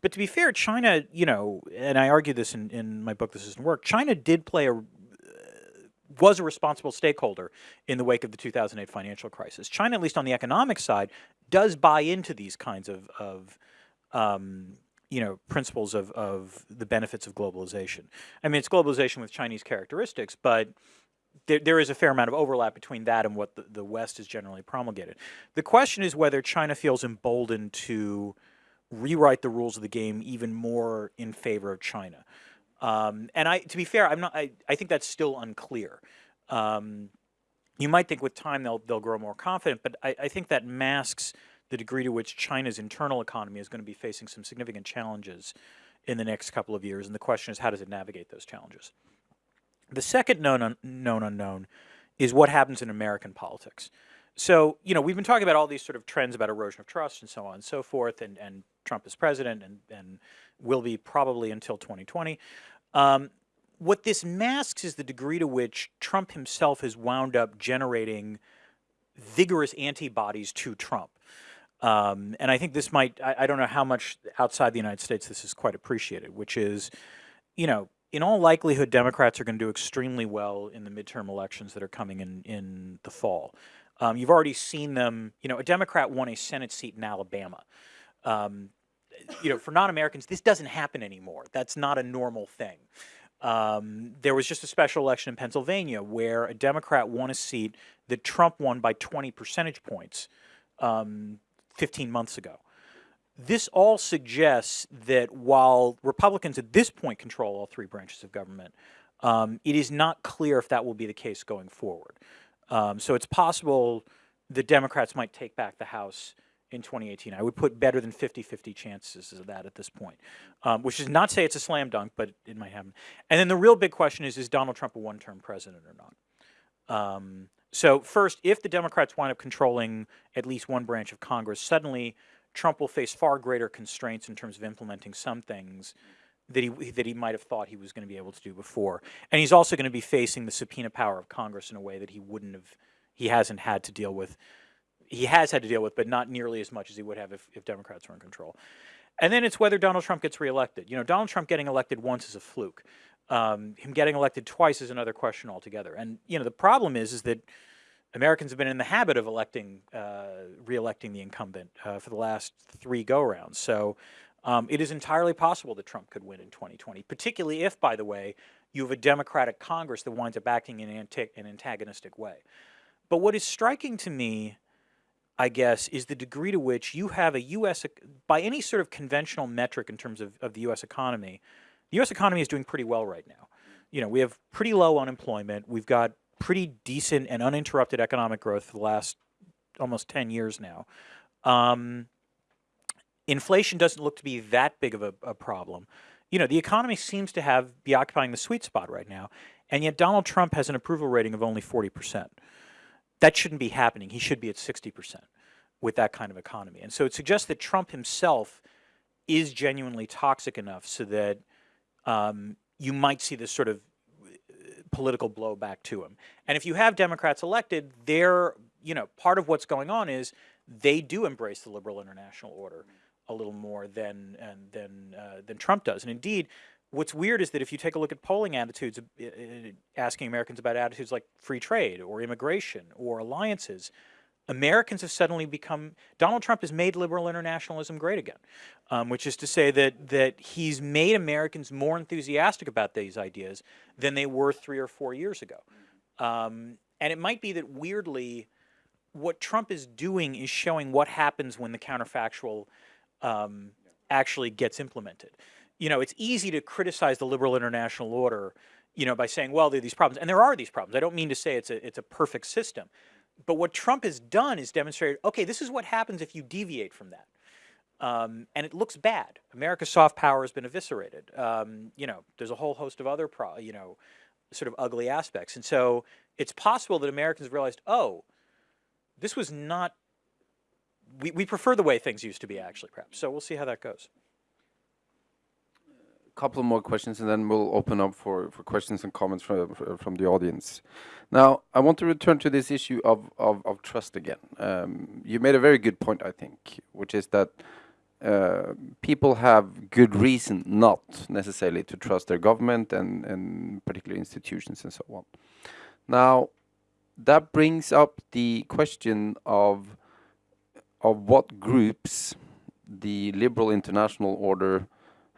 But to be fair, China, you know, and I argue this in, in my book, The System Worked, China did play a, was a responsible stakeholder in the wake of the 2008 financial crisis. China, at least on the economic side, does buy into these kinds of, of um, you know, principles of, of the benefits of globalization. I mean, it's globalization with Chinese characteristics, but there, there is a fair amount of overlap between that and what the, the West is generally promulgated. The question is whether China feels emboldened to rewrite the rules of the game even more in favor of China. Um, and I, to be fair, I'm not. I, I think that's still unclear. Um, you might think with time they'll they'll grow more confident, but I, I think that masks the degree to which China's internal economy is going to be facing some significant challenges in the next couple of years. And the question is, how does it navigate those challenges? The second known, un known unknown is what happens in American politics. So, you know, we've been talking about all these sort of trends about erosion of trust and so on and so forth, and, and Trump is president and, and will be probably until 2020. Um, what this masks is the degree to which Trump himself has wound up generating vigorous antibodies to Trump. Um, and I think this might, I, I, don't know how much outside the United States this is quite appreciated, which is, you know, in all likelihood, Democrats are going to do extremely well in the midterm elections that are coming in, in the fall. Um, you've already seen them, you know, a Democrat won a Senate seat in Alabama. Um, you know, for non-Americans, this doesn't happen anymore. That's not a normal thing. Um, there was just a special election in Pennsylvania where a Democrat won a seat that Trump won by 20 percentage points. Um, 15 months ago. This all suggests that while Republicans at this point control all three branches of government, um, it is not clear if that will be the case going forward. Um, so it's possible the Democrats might take back the House in 2018. I would put better than 50-50 chances of that at this point, um, which is not to say it's a slam dunk, but it might happen. And then the real big question is, is Donald Trump a one-term president or not? Um, so first, if the Democrats wind up controlling at least one branch of Congress, suddenly Trump will face far greater constraints in terms of implementing some things that he that he might have thought he was going to be able to do before. And he's also going to be facing the subpoena power of Congress in a way that he wouldn't have he hasn't had to deal with. He has had to deal with, but not nearly as much as he would have if, if Democrats were in control. And then it's whether Donald Trump gets reelected. You know, Donald Trump getting elected once is a fluke. Um, him getting elected twice is another question altogether. And you know, the problem is is that Americans have been in the habit of electing, uh, re-electing the incumbent uh, for the last three go-rounds. So um, it is entirely possible that Trump could win in 2020, particularly if, by the way, you have a Democratic Congress that winds up acting in an, an antagonistic way. But what is striking to me, I guess, is the degree to which you have a U.S., by any sort of conventional metric in terms of, of the U.S. economy, the U.S. economy is doing pretty well right now. You know, we have pretty low unemployment. We've got pretty decent and uninterrupted economic growth for the last almost 10 years now. Um, inflation doesn't look to be that big of a, a, problem. You know, the economy seems to have be occupying the sweet spot right now, and yet Donald Trump has an approval rating of only 40%. That shouldn't be happening. He should be at 60% with that kind of economy. And so it suggests that Trump himself is genuinely toxic enough so that um, you might see this sort of uh, political blowback to him. And if you have Democrats elected, they're, you know, part of what's going on is they do embrace the liberal international order a little more than than uh, than Trump does. And indeed, what's weird is that if you take a look at polling attitudes, uh, uh, asking Americans about attitudes like free trade or immigration or alliances, Americans have suddenly become, Donald Trump has made liberal internationalism great again, um, which is to say that, that he's made Americans more enthusiastic about these ideas than they were three or four years ago. Um, and it might be that weirdly, what Trump is doing is showing what happens when the counterfactual um, actually gets implemented. You know, it's easy to criticize the liberal international order, you know, by saying, well, there are these problems. And there are these problems. I don't mean to say it's a, it's a perfect system but what Trump has done is demonstrated, okay, this is what happens if you deviate from that. Um, and it looks bad. America's soft power has been eviscerated. Um, you know, there's a whole host of other, you know, sort of ugly aspects. And so it's possible that Americans realized, oh, this was not, we, we prefer the way things used to be actually, perhaps. So we'll see how that goes couple more questions and then we'll open up for, for questions and comments from, from the audience. Now, I want to return to this issue of, of, of trust again. Um, you made a very good point, I think, which is that uh, people have good reason not necessarily to trust their government and, and particular institutions and so on. Now, that brings up the question of, of what groups the liberal international order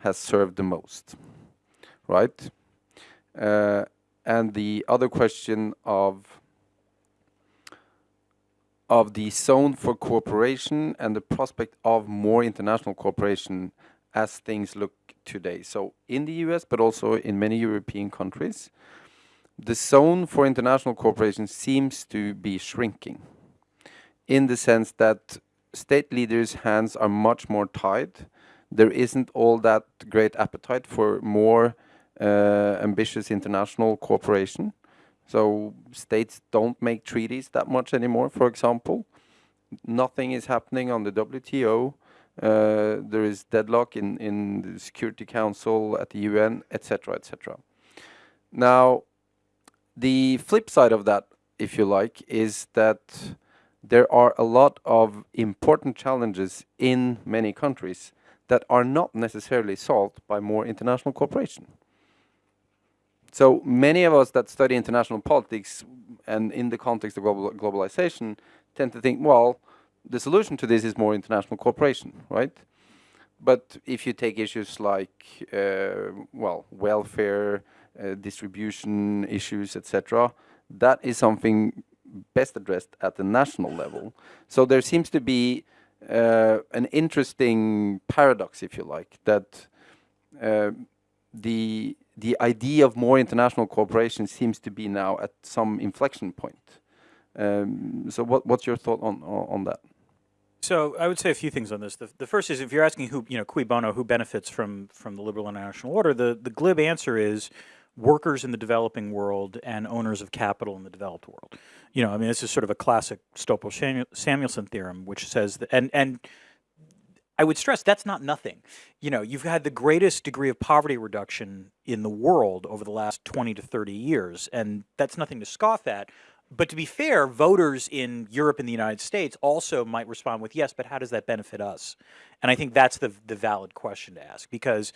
has served the most, right? Uh, and the other question of of the zone for cooperation and the prospect of more international cooperation as things look today. So in the US, but also in many European countries, the zone for international cooperation seems to be shrinking in the sense that state leaders' hands are much more tied there isn't all that great appetite for more uh, ambitious international cooperation. So states don't make treaties that much anymore, for example. Nothing is happening on the WTO. Uh, there is deadlock in, in the Security Council, at the UN, etc., etc. Now, the flip side of that, if you like, is that there are a lot of important challenges in many countries that are not necessarily solved by more international cooperation. So many of us that study international politics and in the context of global globalization tend to think, well, the solution to this is more international cooperation, right? But if you take issues like, uh, well, welfare, uh, distribution issues, etc., that is something best addressed at the national level. So there seems to be uh, an interesting paradox, if you like, that uh, the the idea of more international cooperation seems to be now at some inflection point. Um, so, what, what's your thought on on that? So I would say a few things on this. The, the first is if you're asking who, you know, cui bono, who benefits from from the liberal international order, the the glib answer is workers in the developing world and owners of capital in the developed world. You know, I mean, this is sort of a classic Stolper-Samuelson theorem, which says that, and, and I would stress that's not nothing. You know, you've had the greatest degree of poverty reduction in the world over the last 20 to 30 years, and that's nothing to scoff at. But to be fair, voters in Europe and the United States also might respond with, yes, but how does that benefit us? And I think that's the, the valid question to ask because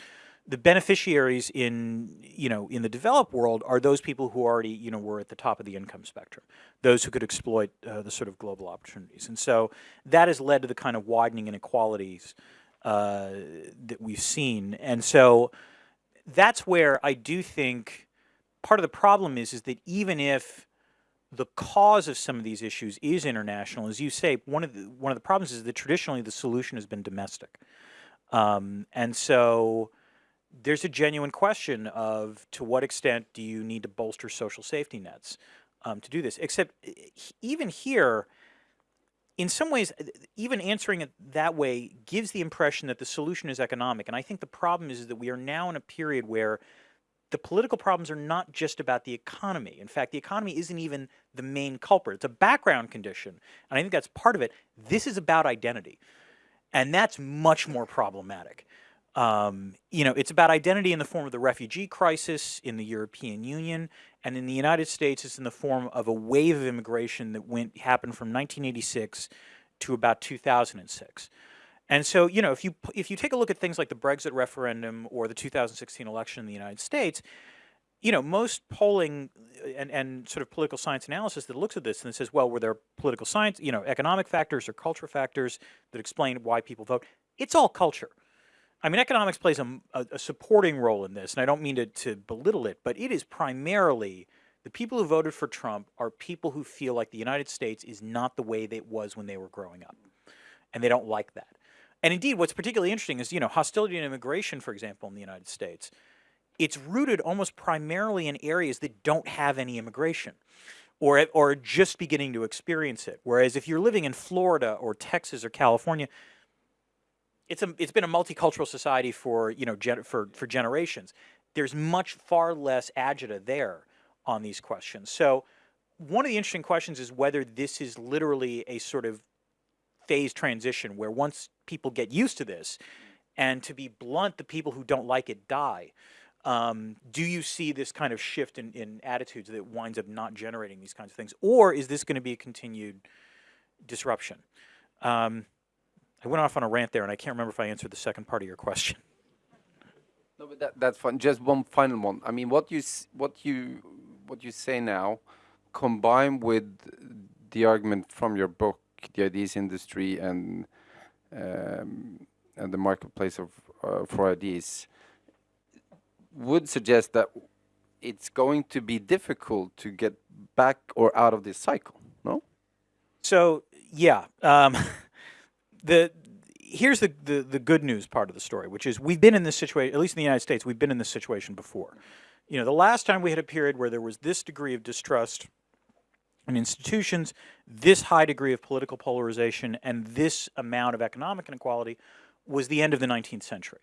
the beneficiaries in you know in the developed world are those people who already you know were at the top of the income spectrum, those who could exploit uh, the sort of global opportunities, and so that has led to the kind of widening inequalities uh, that we've seen, and so that's where I do think part of the problem is is that even if the cause of some of these issues is international, as you say, one of the one of the problems is that traditionally the solution has been domestic, um, and so there's a genuine question of to what extent do you need to bolster social safety nets um, to do this? Except even here, in some ways, even answering it that way gives the impression that the solution is economic. And I think the problem is, is that we are now in a period where the political problems are not just about the economy. In fact, the economy isn't even the main culprit. It's a background condition. And I think that's part of it. This is about identity. And that's much more problematic. Um, you know, it's about identity in the form of the refugee crisis in the European Union, and in the United States, it's in the form of a wave of immigration that went happened from 1986 to about 2006. And so, you know, if you if you take a look at things like the Brexit referendum or the 2016 election in the United States, you know, most polling uh, and, and sort of political science analysis that looks at this and says, well, were there political science, you know, economic factors or culture factors that explain why people vote? It's all culture. I mean, economics plays a, a, supporting role in this, and I don't mean to, to belittle it, but it is primarily the people who voted for Trump are people who feel like the United States is not the way that it was when they were growing up, and they don't like that. And indeed, what's particularly interesting is, you know, hostility and immigration, for example, in the United States, it's rooted almost primarily in areas that don't have any immigration or, or just beginning to experience it. Whereas if you're living in Florida or Texas or California, it's, a, it's been a multicultural society for, you know, for, for generations. There's much far less agita there on these questions. So one of the interesting questions is whether this is literally a sort of phase transition where once people get used to this, and to be blunt, the people who don't like it die. Um, do you see this kind of shift in, in attitudes that winds up not generating these kinds of things? Or is this going to be a continued disruption? Um, I went off on a rant there, and I can't remember if I answered the second part of your question. No, but that, that's fine. Just one final one. I mean, what you what you what you say now, combined with the argument from your book, the ideas industry, and um, and the marketplace of uh, for ideas, would suggest that it's going to be difficult to get back or out of this cycle. No. So yeah. Um, the here's the, the, the good news part of the story, which is we've been in this situation, at least in the United States, we've been in this situation before. You know, the last time we had a period where there was this degree of distrust in institutions, this high degree of political polarization, and this amount of economic inequality was the end of the 19th century.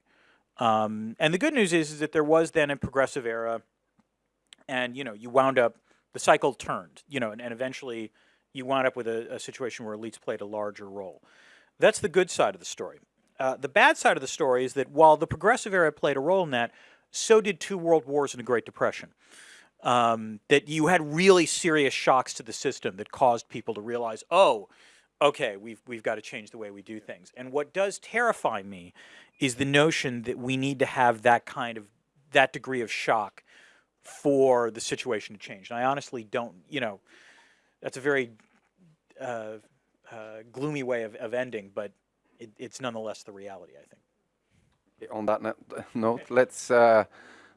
Um, and the good news is, is that there was then a progressive era, and you know, you wound up, the cycle turned, you know, and, and eventually you wound up with a, a situation where elites played a larger role. That's the good side of the story. Uh, the bad side of the story is that while the progressive era played a role in that, so did two world wars and a Great Depression. Um, that you had really serious shocks to the system that caused people to realize, oh, okay, we've, we've got to change the way we do things. And what does terrify me is the notion that we need to have that kind of, that degree of shock for the situation to change. And I honestly don't, you know, that's a very uh, uh, gloomy way of, of ending, but it, it's nonetheless the reality, I think. On that note, let's uh,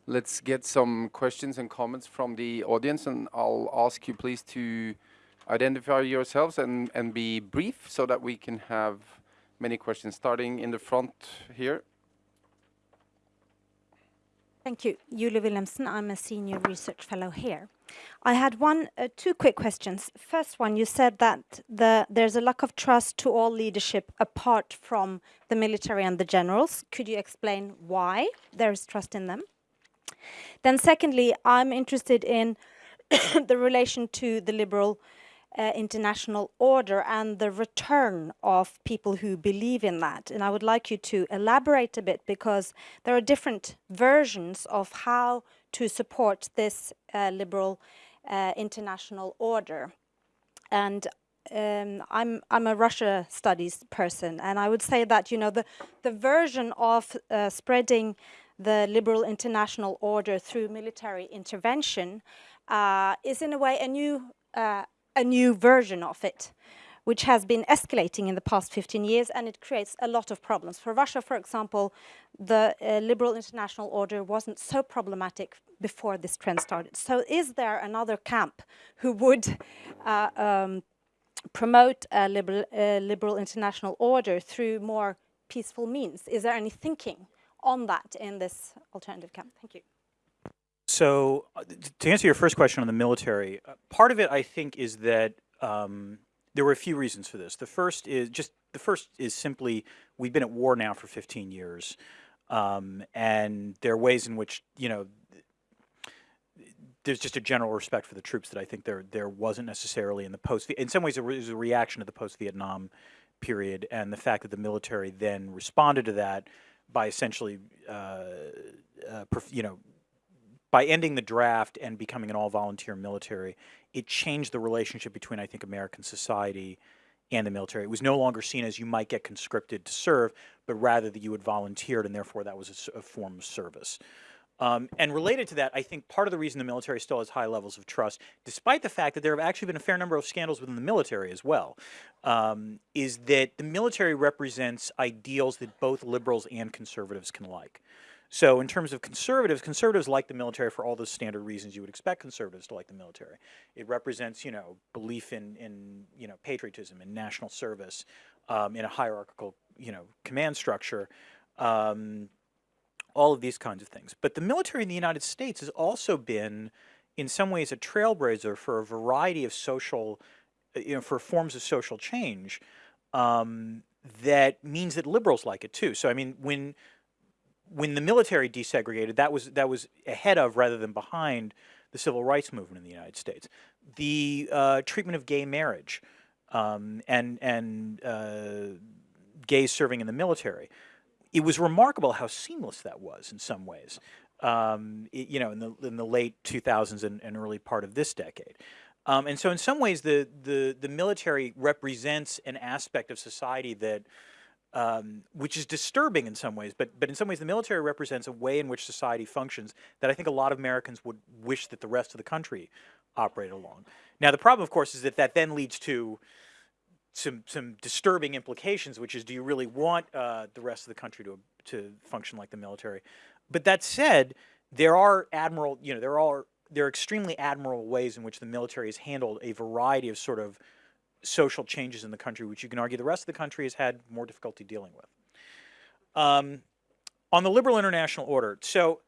let's get some questions and comments from the audience, and I'll ask you please to identify yourselves and and be brief, so that we can have many questions. Starting in the front here. Thank you. Julie Wilhelmsen, I'm a senior research fellow here. I had one, uh, two quick questions. First one, you said that the, there's a lack of trust to all leadership apart from the military and the generals. Could you explain why there's trust in them? Then secondly, I'm interested in the relation to the liberal uh, international order and the return of people who believe in that. And I would like you to elaborate a bit because there are different versions of how to support this uh, liberal uh, international order. And um, I'm I'm a Russia studies person, and I would say that you know the the version of uh, spreading the liberal international order through military intervention uh, is in a way a new uh, a new version of it. which has been escalating in the past 15 years, and it creates a lot of problems. For Russia, for example, the uh, liberal international order wasn't so problematic before this trend started. So is there another camp who would uh, um, promote a liberal, liberal international order through more peaceful means? Is there any thinking on that in this alternative camp? Thank you. So uh, to answer your first question on the military, uh, part of it I think is that um, there were a few reasons for this. The first is just the first is simply we've been at war now for 15 years, um, and there are ways in which you know there's just a general respect for the troops that I think there there wasn't necessarily in the post. In some ways, it was a reaction to the post-Vietnam period and the fact that the military then responded to that by essentially, uh, uh, you know, by ending the draft and becoming an all-volunteer military, it changed the relationship between, I think, American society and the military. It was no longer seen as you might get conscripted to serve, but rather that you had volunteered and therefore that was a, a form of service. Um, and related to that, I think part of the reason the military still has high levels of trust, despite the fact that there have actually been a fair number of scandals within the military as well, um, is that the military represents ideals that both liberals and conservatives can like. So in terms of conservatives, conservatives like the military for all the standard reasons you would expect conservatives to like the military. It represents, you know, belief in, in you know, patriotism and national service um, in a hierarchical, you know, command structure. Um, all of these kinds of things. But the military in the United States has also been, in some ways, a trailblazer for a variety of social, uh, you know, for forms of social change um, that means that liberals like it too. So, I mean, when when the military desegregated, that was that was ahead of rather than behind the civil rights movement in the United States. The uh, treatment of gay marriage um, and and uh, gays serving in the military it was remarkable how seamless that was in some ways. Um, it, you know, in the in the late 2000s and, and early part of this decade. Um, and so in some ways, the, the, the military represents an aspect of society that, um, which is disturbing in some ways, but, but in some ways the military represents a way in which society functions that I think a lot of Americans would wish that the rest of the country operated along. Now the problem, of course, is that that then leads to some some disturbing implications, which is, do you really want uh, the rest of the country to to function like the military? But that said, there are admiral, you know, there are there are extremely admirable ways in which the military has handled a variety of sort of social changes in the country, which you can argue the rest of the country has had more difficulty dealing with. Um, on the liberal international order, so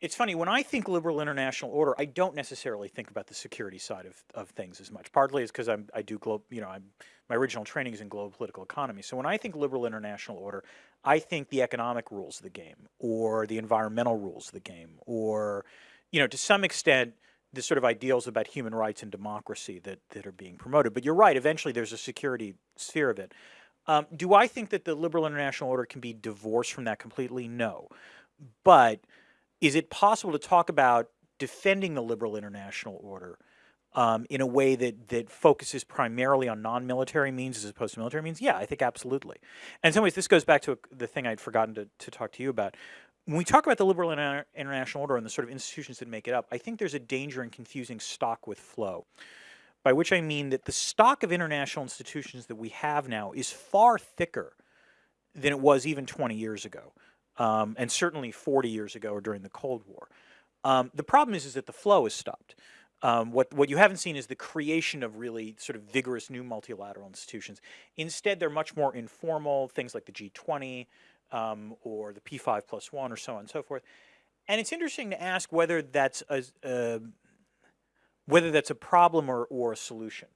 it's funny, when I think liberal international order, I don't necessarily think about the security side of, of things as much. Partly is because I do globe, you know, I'm my original training is in global political economy. So when I think liberal international order, I think the economic rules of the game or the environmental rules of the game or, you know, to some extent, the sort of ideals about human rights and democracy that, that are being promoted. But you're right, eventually there's a security sphere of it. Um, do I think that the liberal international order can be divorced from that completely? No. But is it possible to talk about defending the liberal international order um, in a way that that focuses primarily on non-military means as opposed to military means? Yeah, I think absolutely. And in some ways, this goes back to the thing I'd forgotten to, to talk to you about. When we talk about the liberal inter international order and the sort of institutions that make it up, I think there's a danger in confusing stock with flow. By which I mean that the stock of international institutions that we have now is far thicker than it was even 20 years ago um, and certainly 40 years ago or during the Cold War. Um, the problem is, is that the flow has stopped. Um, what, what you haven't seen is the creation of really sort of vigorous new multilateral institutions. Instead, they're much more informal, things like the G20 um, or the P5 plus one or so on and so forth. And it's interesting to ask whether that's a, uh, whether that's a problem or, or a solution.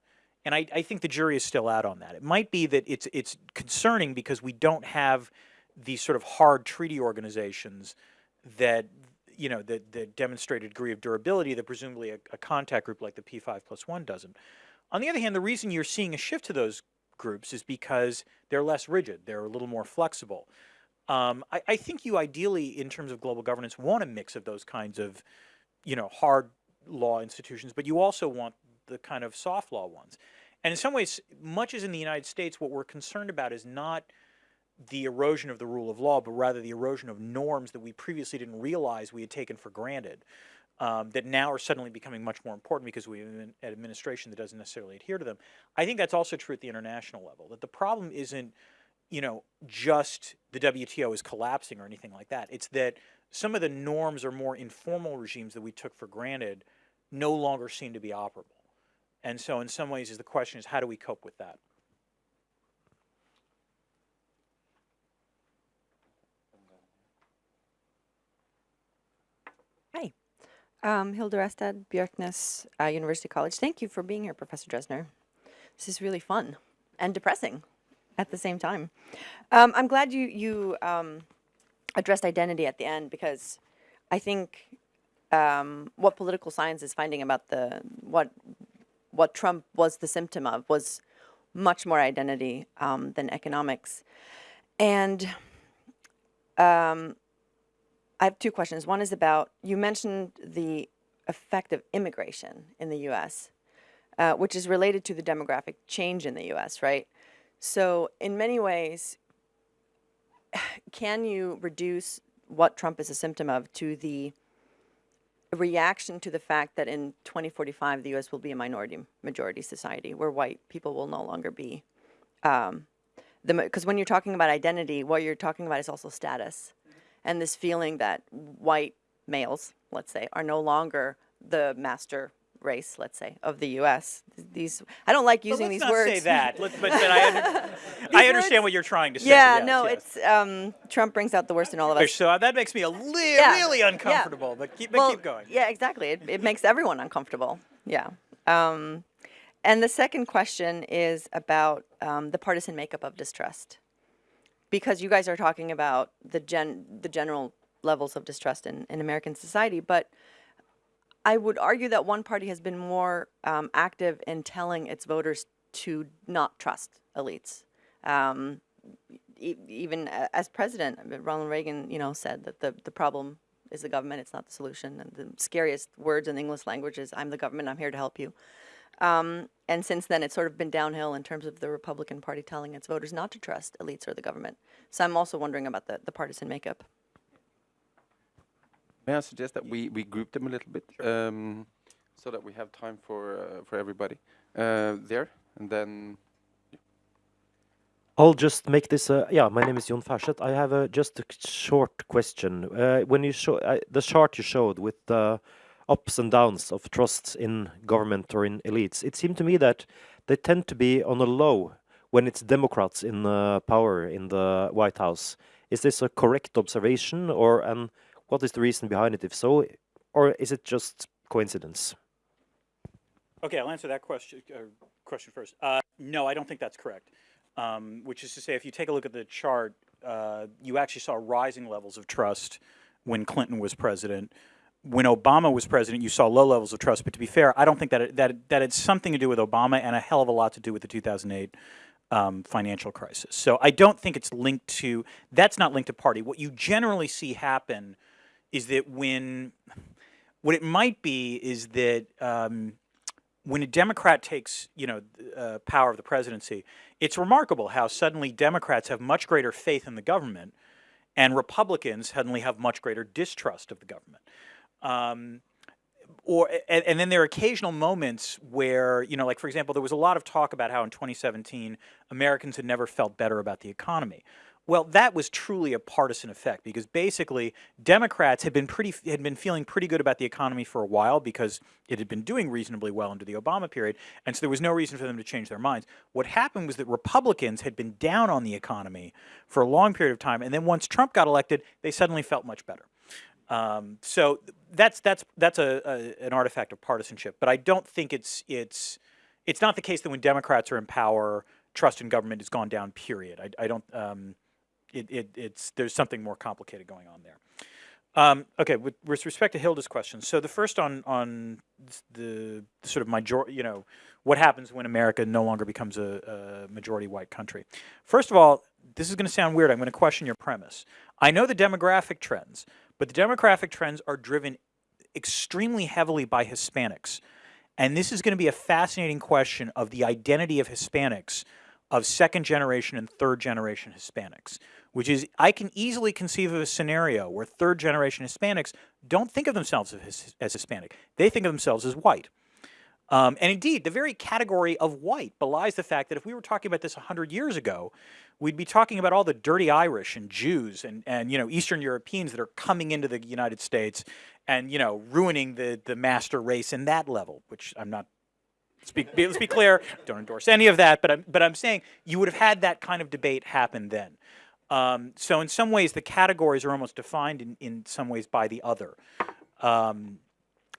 And I, I think the jury is still out on that. It might be that it's, it's concerning because we don't have these sort of hard treaty organizations that you know that, that demonstrate a degree of durability that presumably a, a contact group like the P5 plus one doesn't. On the other hand, the reason you're seeing a shift to those groups is because they're less rigid, they're a little more flexible. Um, I, I, think you ideally, in terms of global governance, want a mix of those kinds of, you know, hard law institutions, but you also want the kind of soft law ones. And in some ways, much as in the United States, what we're concerned about is not the erosion of the rule of law, but rather the erosion of norms that we previously didn't realize we had taken for granted. um, that now are suddenly becoming much more important because we have an administration that doesn't necessarily adhere to them. I think that's also true at the international level, that the problem isn't, you know, just the WTO is collapsing or anything like that. It's that some of the norms or more informal regimes that we took for granted no longer seem to be operable. And so in some ways the question is how do we cope with that? Hi. Um, Hilda Rastad, Björknes uh, University College. Thank you for being here, Professor Drezner. This is really fun and depressing at the same time. Um, I'm glad you, you um, addressed identity at the end because I think um, what political science is finding about the what what Trump was the symptom of was much more identity um, than economics. And um, I have two questions. One is about, you mentioned the effect of immigration in the US, uh, which is related to the demographic change in the US, right? So in many ways, can you reduce what Trump is a symptom of to the reaction to the fact that in 2045 the U.S. will be a minority majority society where white people will no longer be um, the because when you're talking about identity, what you're talking about is also status, and this feeling that white males, let's say, are no longer the master race, let's say, of the U.S. These I don't like using let's these not words. say that. Let's, but, but I, under, I understand words- what you're trying to say. Yeah, yes, no, yes. it's um, Trump brings out the worst in all of us. So that makes me a li- Yeah, really yeah. uncomfortable. But keep, but well, keep going. Yeah, exactly. It, it makes everyone uncomfortable. Yeah. Um, and the second question is about um, the partisan makeup of distrust, because you guys are talking about the gen the general levels of distrust in, in American society, but I would argue that one party has been more um, active in telling its voters to not trust elites. Um, e- even as president, Ronald Reagan, you know, said that the, the problem is the government, it's not the solution. And the scariest words in the English language is, I'm the government, I'm here to help you. Um, and since then, it's sort of been downhill in terms of the Republican Party telling its voters not to trust elites or the government. So I'm also wondering about the, the partisan makeup. May I suggest that we, we group them a little bit um, so that we have time for uh, for everybody uh, there, and then I'll just make this. Uh, yeah, my name is Jon Farseth. I have a, just a short question. Uh, when you show uh, the chart you showed with the ups and downs of trust in government or in elites, it seemed to me that they tend to be on a low when it's Democrats in uh, power in the White House. Is this a correct observation, or and what is the reason behind it? If so, or is it just coincidence? Okay, I'll answer that question uh, question first. Uh, no, I don't think that's correct. Um, which is to say, if you take a look at the chart, uh, you actually saw rising levels of trust when Clinton was president. When Obama was president, you saw low levels of trust. But to be fair, I don't think that it, that that had something to do with Obama and a hell of a lot to do with the 2008 um, financial crisis. So I don't think it's linked to. That's not linked to party. What you generally see happen is that when what it might be is that um, when a Democrat takes, you know, uh, power of the presidency, it's remarkable how suddenly Democrats have much greater faith in the government, and Republicans suddenly have much greater distrust of the government. Um, or and, and then there are occasional moments where you know, like for example, there was a lot of talk about how in 2017 Americans had never felt better about the economy. Well, that was truly a partisan effect because basically Democrats had been pretty had been feeling pretty good about the economy for a while because it had been doing reasonably well under the Obama period, and so there was no reason for them to change their minds. What happened was that Republicans had been down on the economy for a long period of time, and then once Trump got elected, they suddenly felt much better. Um, so that's that's that's a, a an artifact of partisanship, but I don't think it's it's it's not the case that when Democrats are in power, trust in government has gone down. Period. I, I don't. Um, it, it, it's there's something more complicated going on there. Um, okay, with, with respect to Hilda's question, so the first on on the, sort of major, you know, what happens when America no longer becomes a, a majority white country. First of all, this is going to sound weird. I'm going to question your premise. I know the demographic trends, but the demographic trends are driven extremely heavily by Hispanics. And this is going to be a fascinating question of the identity of Hispanics, of second generation and third generation Hispanics. Which is I can easily conceive of a scenario where third generation Hispanics don't think of themselves as, as Hispanic. They think of themselves as white. Um, and indeed, the very category of white belies the fact that if we were talking about this 100 years ago, we'd be talking about all the dirty Irish and Jews and, and you know Eastern Europeans that are coming into the United States and you know ruining the the master race in that level, which I'm not. Be, let's be clear. Don't endorse any of that, but I'm but I'm saying you would have had that kind of debate happen then. Um, so in some ways, the categories are almost defined in in some ways by the other. Um,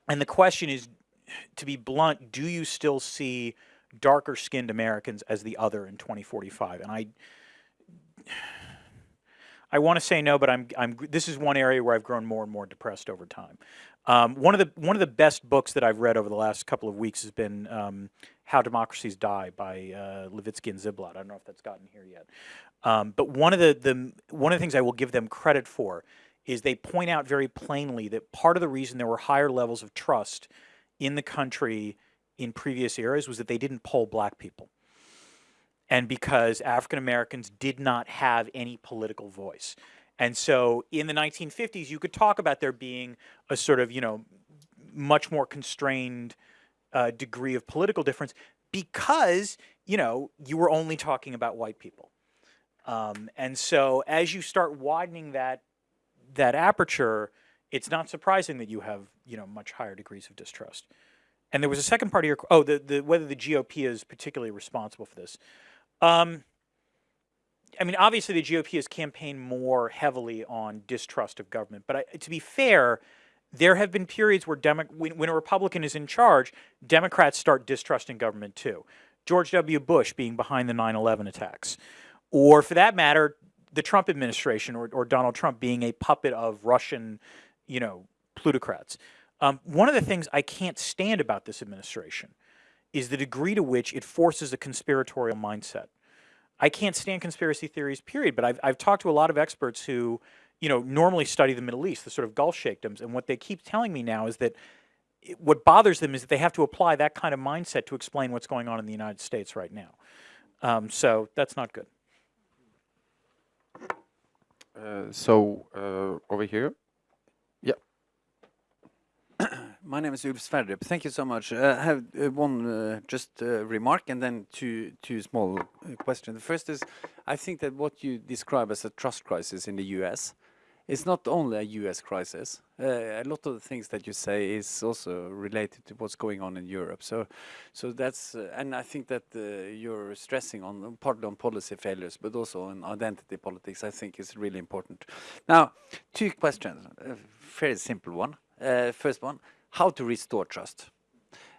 and the question is, to be blunt, do you still see darker skinned Americans as the other in 2045? And I I want to say no, but I'm, I'm, this is one area where I've grown more and more depressed over time. Um, one of the one of the best books that I've read over the last couple of weeks has been um, How Democracies Die by uh, Levitsky and Ziblatt. I don't know if that's gotten here yet. Um, but one of the, the one of the things I will give them credit for is they point out very plainly that part of the reason there were higher levels of trust in the country in previous eras was that they didn't poll black people and because African Americans did not have any political voice. And so in the 1950s, you could talk about there being a sort of, you know, much more constrained uh, degree of political difference because, you know, you were only talking about white people. Um, and so as you start widening that, that aperture, it's not surprising that you have, you know, much higher degrees of distrust. And there was a second part of your, oh, the, the, whether the GOP is particularly responsible for this. Um, I mean, obviously, the GOP has campaigned more heavily on distrust of government. But I, to be fair, there have been periods where Demo when, when, a Republican is in charge, Democrats start distrusting government too. George W. Bush being behind the 9 11 attacks. Or for that matter, the Trump administration or, or Donald Trump being a puppet of Russian, you know, plutocrats. Um, one of the things I can't stand about this administration is the degree to which it forces a conspiratorial mindset. I can't stand conspiracy theories, period, but I've, I've talked to a lot of experts who, you know, normally study the Middle East, the sort of Gulf sheikhdoms, and what they keep telling me now is that it, what bothers them is that they have to apply that kind of mindset to explain what's going on in the United States right now. Um, so that's not good. Uh, so uh, over here. Yeah. My name is Ulf Sverdrup. Thank you so much. Uh, I have uh, one uh, just uh, remark and then two two small uh, questions. The first is, I think that what you describe as a trust crisis in the U.S. is not only a U.S. crisis. Uh, a lot of the things that you say is also related to what's going on in Europe. So, so that's uh, and I think that uh, you're stressing on partly on policy failures, but also on identity politics. I think is really important. Now, two questions. A very simple one. Uh, first one how to restore trust.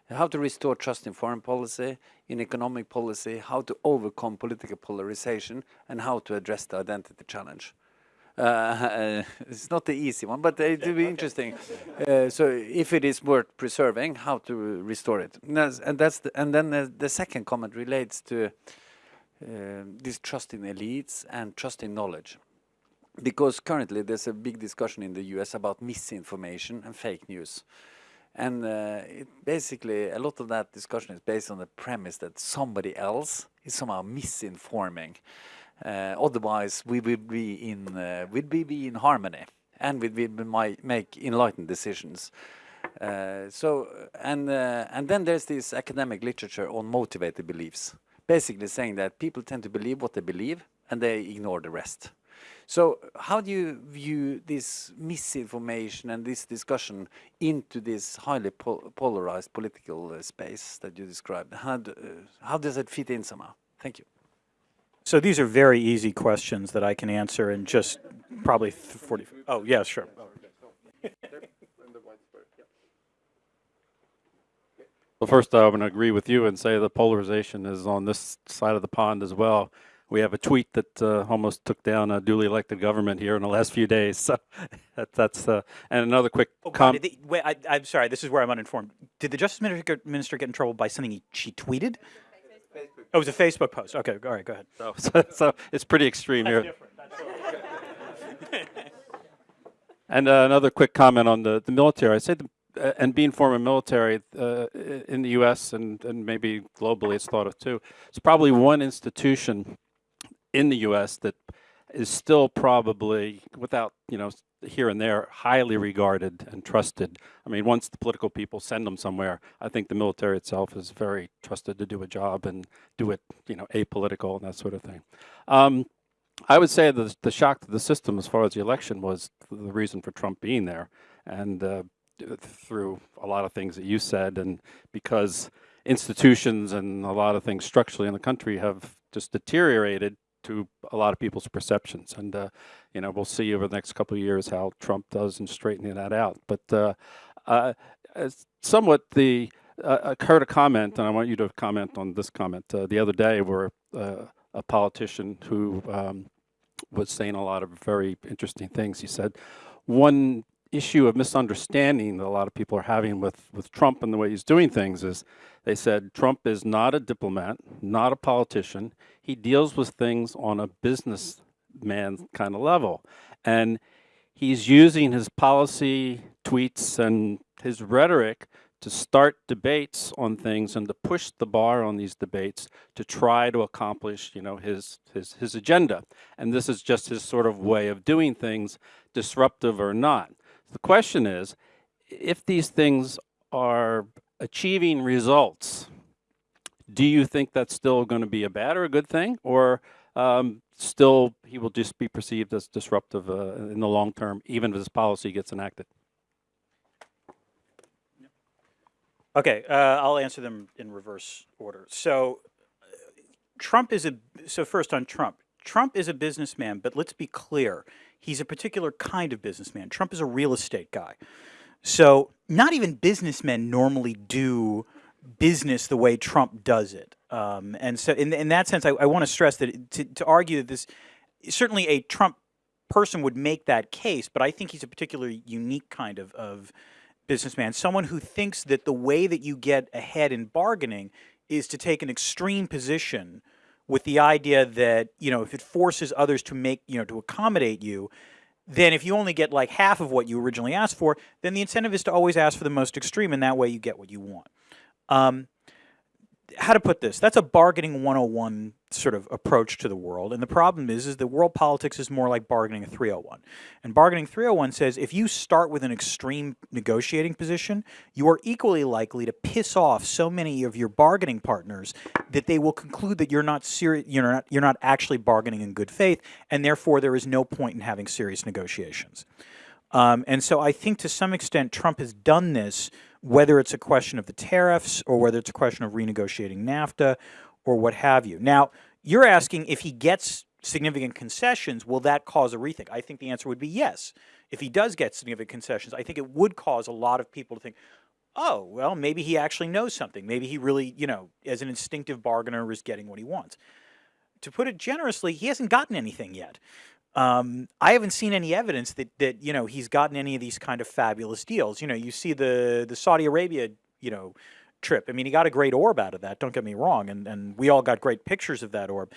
How to restore trust in foreign policy, in economic policy, how to overcome political polarization, and how to address the identity challenge. Uh, it's not the easy one, but it will be interesting. Uh, so, if it is worth preserving, how to restore it, and that's, and, that's the, and then the, the, second comment relates to uh, this trust in elites and trust in knowledge, because currently there's a big discussion in the U.S. about misinformation and fake news. And uh, it basically, a lot of that discussion is based on the premise that somebody else is somehow misinforming. Uh, otherwise, we would be in uh, we'd be, in harmony, and we would make enlightened decisions. Uh, so, and uh, and then there's this academic literature on motivated beliefs, basically saying that people tend to believe what they believe, and they ignore the rest. So how do you view this misinformation and this discussion into this highly pol polarized political uh, space that you described? How, do, uh, how does it fit in somehow? Thank you. So these are very easy questions that I can answer in just probably 40. Oh, yeah, sure. Well, first, I would agree with you and say the polarization is on this side of the pond as well we have a tweet that uh, almost took down a duly elected government here in the last few days. So that, that's uh, and another quick oh, comment. Wait, I, am sorry. This is where I'm uninformed. Did the Justice Minister get in trouble by something he, she tweeted? Oh, it was a Facebook post. Okay, all right, go ahead. So, so, so it's pretty extreme that's here. and uh, another quick comment on the, the military. I say the, uh, and being former military uh, in the U.S. and, and maybe globally, it's thought of too. It's probably one institution in the U.S. that is still probably, without, you know, here and there, highly regarded and trusted. I mean, once the political people send them somewhere, I think the military itself is very trusted to do a job and do it, you know, apolitical and that sort of thing. Um, I would say the the shock to the system as far as the election was the reason for Trump being there, and uh, through a lot of things that you said, and because institutions and a lot of things structurally in the country have just deteriorated to a lot of people's perceptions, and uh, you know we'll see over the next couple of years how Trump does in straightening that out. But uh, uh, somewhat the uh, I heard a comment, and I want you to comment on this comment uh, the other day, where uh, a politician who um, was saying a lot of very interesting things. He said one issue of misunderstanding that a lot of people are having with, with Trump and the way he's doing things is they said Trump is not a diplomat, not a politician. He deals with things on a businessman kind of level. And he's using his policy tweets and his rhetoric to start debates on things and to push the bar on these debates to try to accomplish, you know, his his his agenda. And this is just his sort of way of doing things, disruptive or not. The question is, if these things are achieving results, do you think that's still going to be a bad or a good thing, or um, still he will just be perceived as disruptive uh, in the long term, even if his policy gets enacted? Okay, uh, I'll answer them in reverse order. So, uh, Trump is a so first on Trump. Trump is a businessman, but let's be clear, he's a particular kind of businessman. Trump is a real estate guy. So, not even businessmen normally do business the way Trump does it. Um, and so, in, in that sense, I, I want to stress that to, to argue that this certainly a Trump person would make that case, but I think he's a particularly unique kind of, of businessman, someone who thinks that the way that you get ahead in bargaining is to take an extreme position with the idea that, you know, if it forces others to make, you know, to accommodate you, then if you only get like half of what you originally asked for, then the incentive is to always ask for the most extreme, and that way you get what you want. Um, how to put this? That's a bargaining 101 sort of approach to the world. And the problem is, is that world politics is more like bargaining a 301. And bargaining 301 says if you start with an extreme negotiating position, you are equally likely to piss off so many of your bargaining partners that they will conclude that you're not serious, you're not, you're not actually bargaining in good faith, and therefore there is no point in having serious negotiations. Um, and so I think to some extent Trump has done this, whether it's a question of the tariffs or whether it's a question of renegotiating NAFTA or what have you. Now, you're asking if he gets significant concessions, will that cause a rethink? I think the answer would be yes. If he does get significant concessions, I think it would cause a lot of people to think, oh, well, maybe he actually knows something. Maybe he really, you know, as an instinctive bargainer, is getting what he wants. To put it generously, he hasn't gotten anything yet. Um, I haven't seen any evidence that that you know he's gotten any of these kind of fabulous deals. You know, you see the the Saudi Arabia, you know, trip. I mean, he got a great orb out of that. Don't get me wrong, and and we all got great pictures of that orb.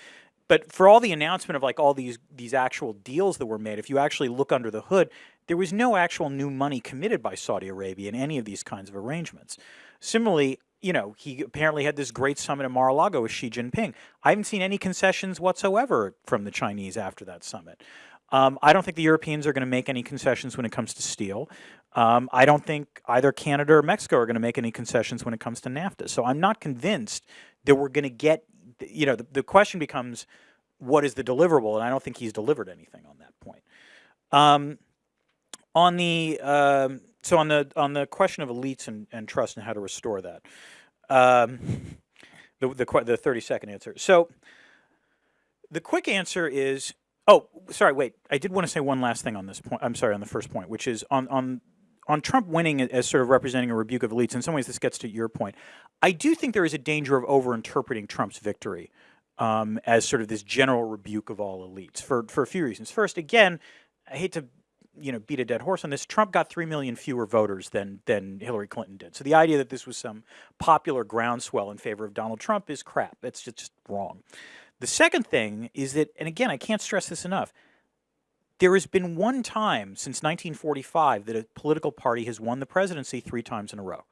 But for all the announcement of like all these these actual deals that were made, if you actually look under the hood, there was no actual new money committed by Saudi Arabia in any of these kinds of arrangements. Similarly, you know, he apparently had this great summit in Mar-a-Lago with Xi Jinping. I haven't seen any concessions whatsoever from the Chinese after that summit. Um, I don't think the Europeans are going to make any concessions when it comes to steel. Um, I don't think either Canada or Mexico are going to make any concessions when it comes to NAFTA. So I'm not convinced that we're going to get, you know, the, the question becomes, what is the deliverable? And I don't think he's delivered anything on that point. Um, on the um, so on the on the question of elites and, and trust and how to restore that, um, the the the thirty second answer. So the quick answer is oh sorry wait I did want to say one last thing on this point. I'm sorry on the first point, which is on on on Trump winning as sort of representing a rebuke of elites. In some ways, this gets to your point. I do think there is a danger of overinterpreting Trump's victory um, as sort of this general rebuke of all elites for for a few reasons. First, again, I hate to you know beat a dead horse on this. Trump got three million fewer voters than than Hillary Clinton did. So the idea that this was some popular groundswell in favor of Donald Trump is crap. It's just, wrong. The second thing is that, and again, I can't stress this enough. There has been one time since 1945 that a political party has won the presidency three times in a row,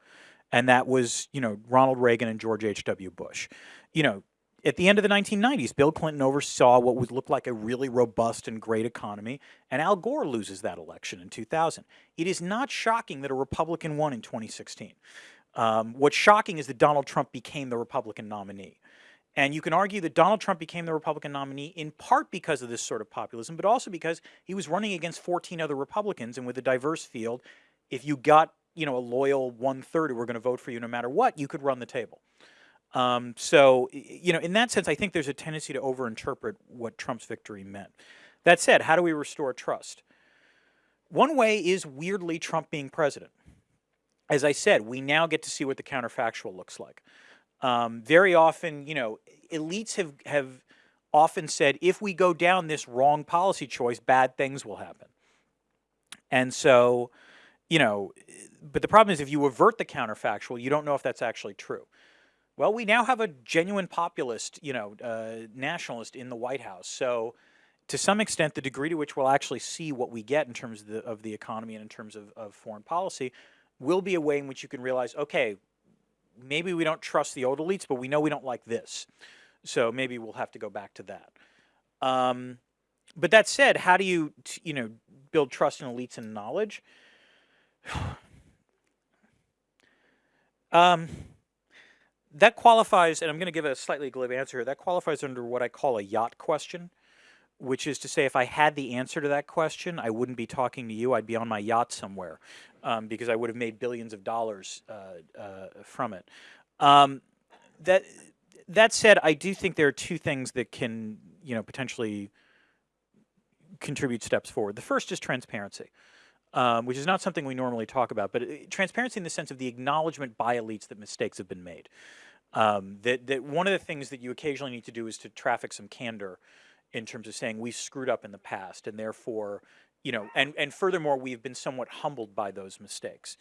and that was you know Ronald Reagan and George H. W. Bush. You know, at the end of the 1990s, Bill Clinton oversaw what would look like a really robust and great economy, and Al Gore loses that election in 2000. It is not shocking that a Republican won in 2016. Um, what's shocking is that Donald Trump became the Republican nominee. And you can argue that Donald Trump became the Republican nominee in part because of this sort of populism, but also because he was running against 14 other Republicans. And with a diverse field, if you got you know a loyal one third who were going to vote for you no matter what, you could run the table. Um, so you know, in that sense, I think there's a tendency to overinterpret what Trump's victory meant. That said, how do we restore trust? One way is weirdly Trump being president. As I said, we now get to see what the counterfactual looks like. Um, very often, you know, elites have, have often said, if we go down this wrong policy choice, bad things will happen. And so, you know, but the problem is if you avert the counterfactual, you don't know if that's actually true. Well, we now have a genuine populist, you know, uh, nationalist in the White House. So, to some extent, the degree to which we'll actually see what we get in terms of the, of the economy and in terms of, of foreign policy will be a way in which you can realize, okay, maybe we don't trust the old elites, but we know we don't like this. So maybe we'll have to go back to that. Um, but that said, how do you, you know, build trust in elites and knowledge? um, that qualifies, and I'm going to give a slightly glib answer here, that qualifies under what I call a yacht question, which is to say if I had the answer to that question, I wouldn't be talking to you, I'd be on my yacht somewhere um, because I would have made billions of dollars uh, uh, from it. Um, that, that said, I do think there are two things that can, you know, potentially contribute steps forward. The first is transparency. Um, which is not something we normally talk about, but uh, transparency in the sense of the acknowledgement by elites that mistakes have been made. Um, that, that one of the things that you occasionally need to do is to traffic some candor in terms of saying we've screwed up in the past and therefore, you know, and, and furthermore, we've been somewhat humbled by those mistakes.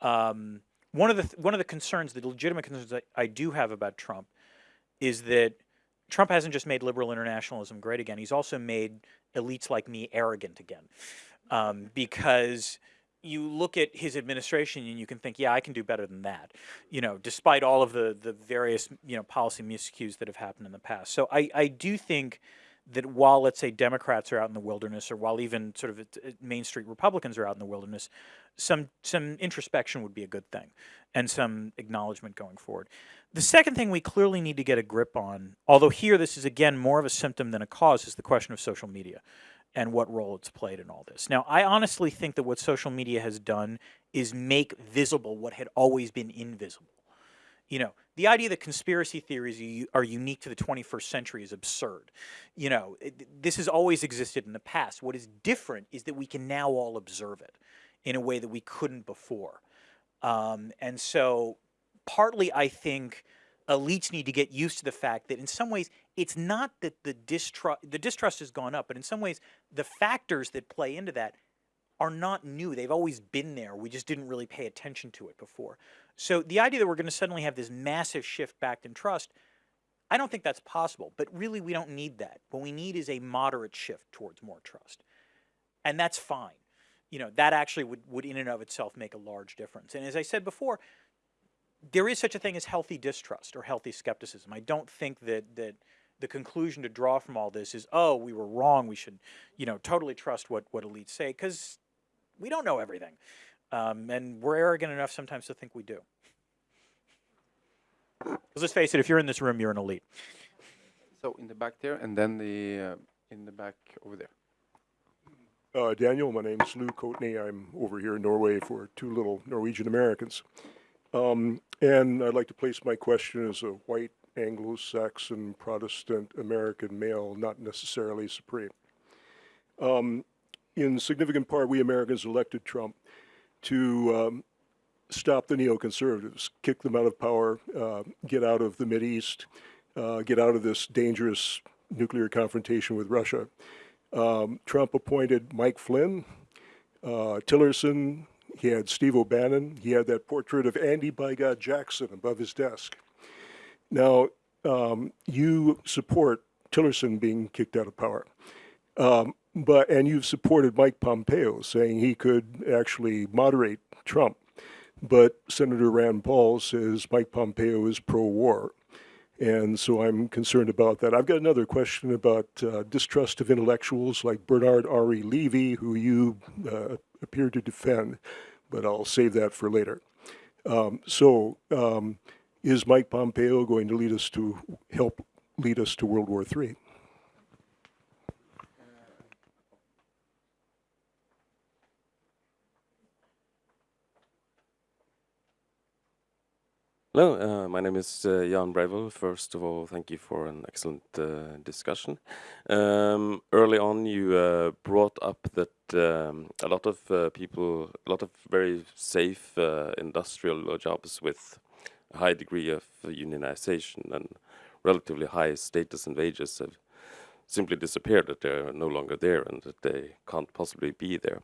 Um, one of the th one of the concerns, the legitimate concerns that I do have about Trump is that Trump hasn't just made liberal internationalism great again, he's also made elites like me arrogant again. Um, because you look at his administration and you can think, yeah, I can do better than that, you know, despite all of the, the various, you know, policy miscues that have happened in the past. So I, I do think that while, let's say, Democrats are out in the wilderness or while even sort of uh, Main Street Republicans are out in the wilderness, some, some introspection would be a good thing and some acknowledgement going forward. The second thing we clearly need to get a grip on, although here this is again more of a symptom than a cause, is the question of social media and what role it's played in all this. Now, I honestly think that what social media has done is make visible what had always been invisible. You know, the idea that conspiracy theories are unique to the 21st century is absurd. You know, it, this has always existed in the past. What is different is that we can now all observe it in a way that we couldn't before. Um, and so partly I think elites need to get used to the fact that in some ways it's not that the distrust the distrust has gone up, but in some ways the factors that play into that are not new. They've always been there. We just didn't really pay attention to it before. So the idea that we're going to suddenly have this massive shift back in trust, I don't think that's possible. But really, we don't need that. What we need is a moderate shift towards more trust. And that's fine. You know, that actually would, would in and of itself make a large difference. And as I said before, there is such a thing as healthy distrust or healthy skepticism. I don't think that that the conclusion to draw from all this is, oh, we were wrong. We should, you know, totally trust what what elites say because we don't know everything, um, and we're arrogant enough sometimes to think we do. Because let's face it, if you're in this room, you're an elite. So in the back there, and then the uh, in the back over there. Uh, Daniel, my name is Lou Coatney. I'm over here in Norway for two little Norwegian Americans. Um, and I'd like to place my question as a white Anglo-Saxon Protestant American male, not necessarily supreme. Um, in significant part, we Americans elected Trump to um, stop the neoconservatives, kick them out of power, uh, get out of the East, uh, get out of this dangerous nuclear confrontation with Russia. Um, Trump appointed Mike Flynn, uh, Tillerson, he had Steve O'Bannon. He had that portrait of Andy by God Jackson above his desk. Now, um, you support Tillerson being kicked out of power. Um, but and you've supported Mike Pompeo saying he could actually moderate Trump. But Senator Rand Paul says Mike Pompeo is pro-war. And so I'm concerned about that. I've got another question about uh, distrust of intellectuals like Bernard-Henri Lévy, who you uh, appear to defend, but I'll save that for later. Um, so, um, is Mike Pompeo going to lead us to help lead us to World War III? Hello, uh, my name is uh, Jan Brevel. First of all, thank you for an excellent uh, discussion. Um, early on, you uh, brought up that um, a lot of uh, people, a lot of very safe uh, industrial jobs with a high degree of unionization and relatively high status and wages have simply disappeared, that they're no longer there and that they can't possibly be there.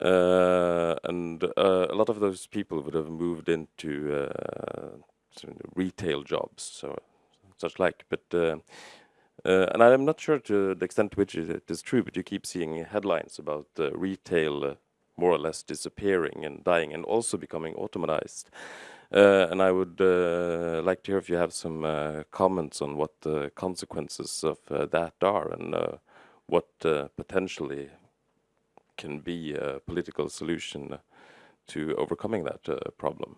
Uh, and uh, a lot of those people would have moved into uh, retail jobs, so such like. But uh, uh, and I'm not sure to the extent to which it is true, but you keep seeing headlines about retail more or less disappearing and dying, and also becoming automatized. and I would like to hear if you have some comments on what the consequences of that are and what potentially can be a political solution to overcoming that uh, problem.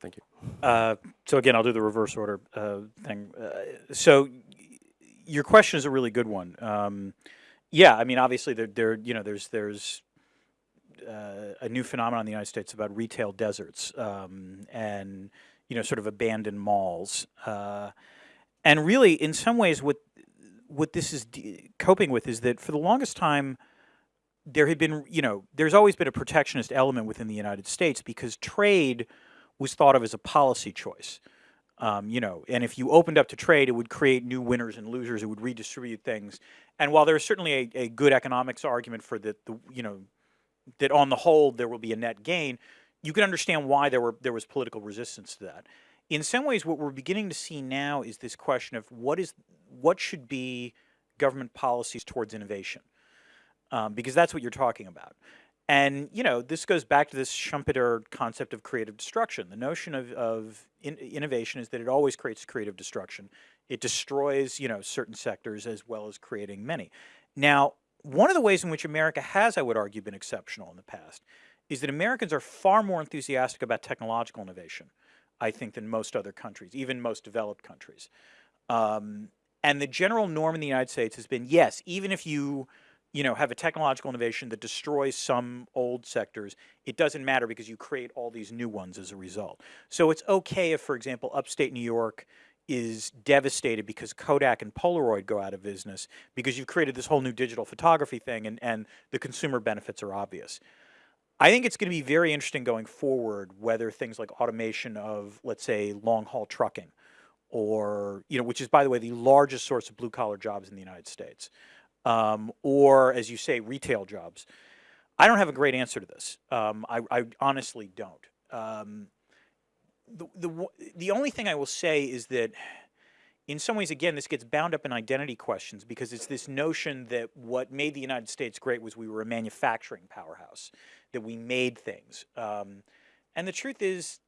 Thank you. Uh, so again, I'll do the reverse order uh, thing. Uh, so your question is a really good one. Um, yeah, I mean, obviously, there, there, you know, there's there's uh, a new phenomenon in the United States about retail deserts um, and you know, sort of abandoned malls. Uh, and really, in some ways, what what this is coping with is that for the longest time, there had been, you know, there's always been a protectionist element within the United States because trade was thought of as a policy choice. Um, you know, and if you opened up to trade, it would create new winners and losers. It would redistribute things. And while there's certainly a, a good economics argument for that, the you know, that on the whole there will be a net gain, you can understand why there were there was political resistance to that. In some ways, what we're beginning to see now is this question of what is what should be government policies towards innovation um, because that's what you're talking about. And, you know, this goes back to this Schumpeter concept of creative destruction. The notion of, of in innovation is that it always creates creative destruction. It destroys, you know, certain sectors as well as creating many. Now, one of the ways in which America has, I would argue, been exceptional in the past is that Americans are far more enthusiastic about technological innovation, I think, than most other countries, even most developed countries. Um, and the general norm in the United States has been, yes, even if you you know, have a technological innovation that destroys some old sectors, it doesn't matter because you create all these new ones as a result. So it's okay if, for example, upstate New York is devastated because Kodak and Polaroid go out of business because you've created this whole new digital photography thing and, and the consumer benefits are obvious. I think it's going to be very interesting going forward whether things like automation of, let's say, long haul trucking or, you know, which is, by the way, the largest source of blue collar jobs in the United States um, or, as you say, retail jobs? I don't have a great answer to this. Um, I, I, honestly don't. Um, the, the, the only thing I will say is that in some ways, again, this gets bound up in identity questions because it's this notion that what made the United States great was we were a manufacturing powerhouse, that we made things. Um, and the truth is,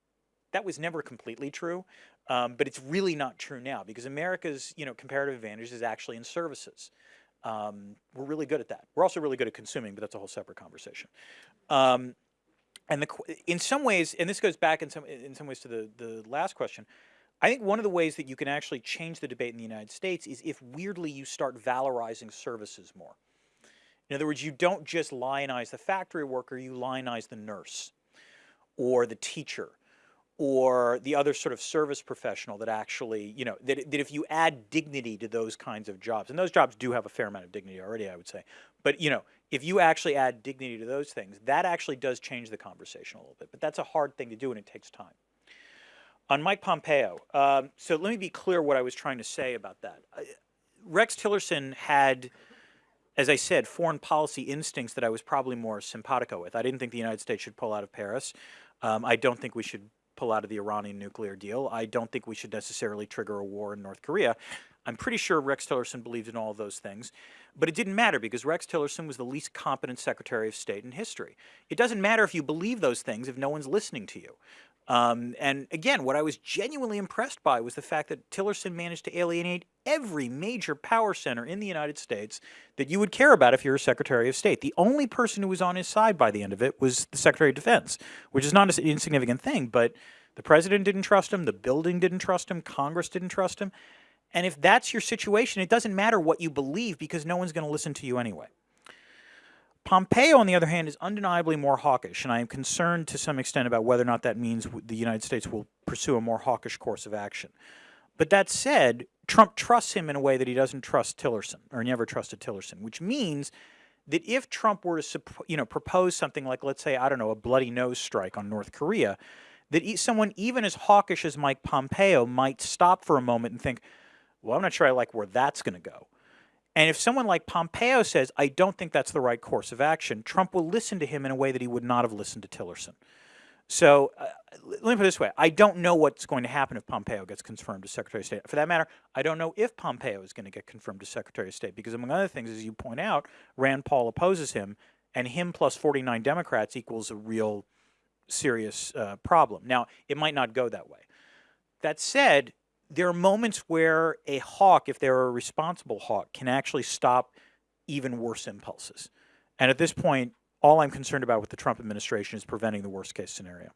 that was never completely true, um, but it's really not true now because America's you know comparative advantage is actually in services. Um, we're really good at that. We're also really good at consuming, but that's a whole separate conversation. Um, and the, in some ways, and this goes back in some in some ways to the the last question. I think one of the ways that you can actually change the debate in the United States is if weirdly you start valorizing services more. In other words, you don't just lionize the factory worker, you lionize the nurse or the teacher or the other sort of service professional that actually, you know, that, that if you add dignity to those kinds of jobs, and those jobs do have a fair amount of dignity already, I would say, but, you know, if you actually add dignity to those things, that actually does change the conversation a little bit, but that's a hard thing to do and it takes time. On Mike Pompeo, um, so let me be clear what I was trying to say about that. Rex Tillerson had, as I said, foreign policy instincts that I was probably more simpatico with. I didn't think the United States should pull out of Paris. Um, I don't think we should pull out of the Iranian nuclear deal. I don't think we should necessarily trigger a war in North Korea. I'm pretty sure Rex Tillerson believed in all of those things, but it didn't matter because Rex Tillerson was the least competent Secretary of State in history. It doesn't matter if you believe those things if no one's listening to you. Um, and again, what I was genuinely impressed by was the fact that Tillerson managed to alienate every major power center in the United States that you would care about if you're a Secretary of State. The only person who was on his side by the end of it was the Secretary of Defense, which is not an insignificant thing, but the president didn't trust him, the building didn't trust him, Congress didn't trust him. And if that's your situation, it doesn't matter what you believe because no one's going to listen to you anyway. Pompeo, on the other hand, is undeniably more hawkish, and I am concerned to some extent about whether or not that means the United States will pursue a more hawkish course of action. But that said, Trump trusts him in a way that he doesn't trust Tillerson, or never trusted Tillerson, which means that if Trump were to, you know, propose something like, let's say, I don't know, a bloody nose strike on North Korea, that someone even as hawkish as Mike Pompeo might stop for a moment and think, well, I'm not sure I like where that's going to go. And if someone like Pompeo says, I don't think that's the right course of action, Trump will listen to him in a way that he would not have listened to Tillerson. So uh, let me put it this way. I don't know what's going to happen if Pompeo gets confirmed as Secretary of State. For that matter, I don't know if Pompeo is going to get confirmed as Secretary of State because, among other things, as you point out, Rand Paul opposes him, and him plus 49 Democrats equals a real serious uh, problem. Now, it might not go that way. That said, there are moments where a hawk, if they're a responsible hawk, can actually stop even worse impulses. And at this point, all I'm concerned about with the Trump administration is preventing the worst case scenario.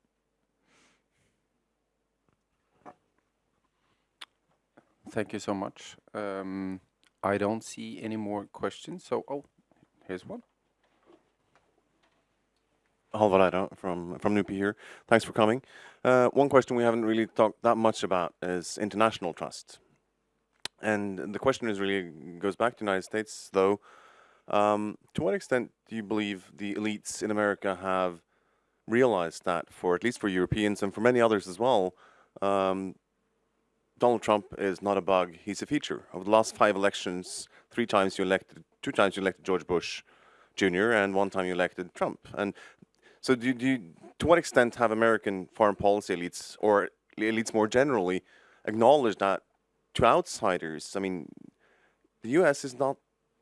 Thank you so much. Um, I don't see any more questions. So, oh, here's one. Halvard Eide from from NUPI here. Thanks for coming. Uh, one question we haven't really talked that much about is international trust. And the question really goes back to the United States, though. Um, to what extent do you believe the elites in America have realized that, for at least for Europeans and for many others as well, um, Donald Trump is not a bug; he's a feature. Of the last five elections, three times you elected, two times you elected George Bush Jr. and one time you elected Trump. So do, do you, to what extent have American foreign policy elites, or elites more generally, acknowledged that to outsiders, I mean, the U.S. is not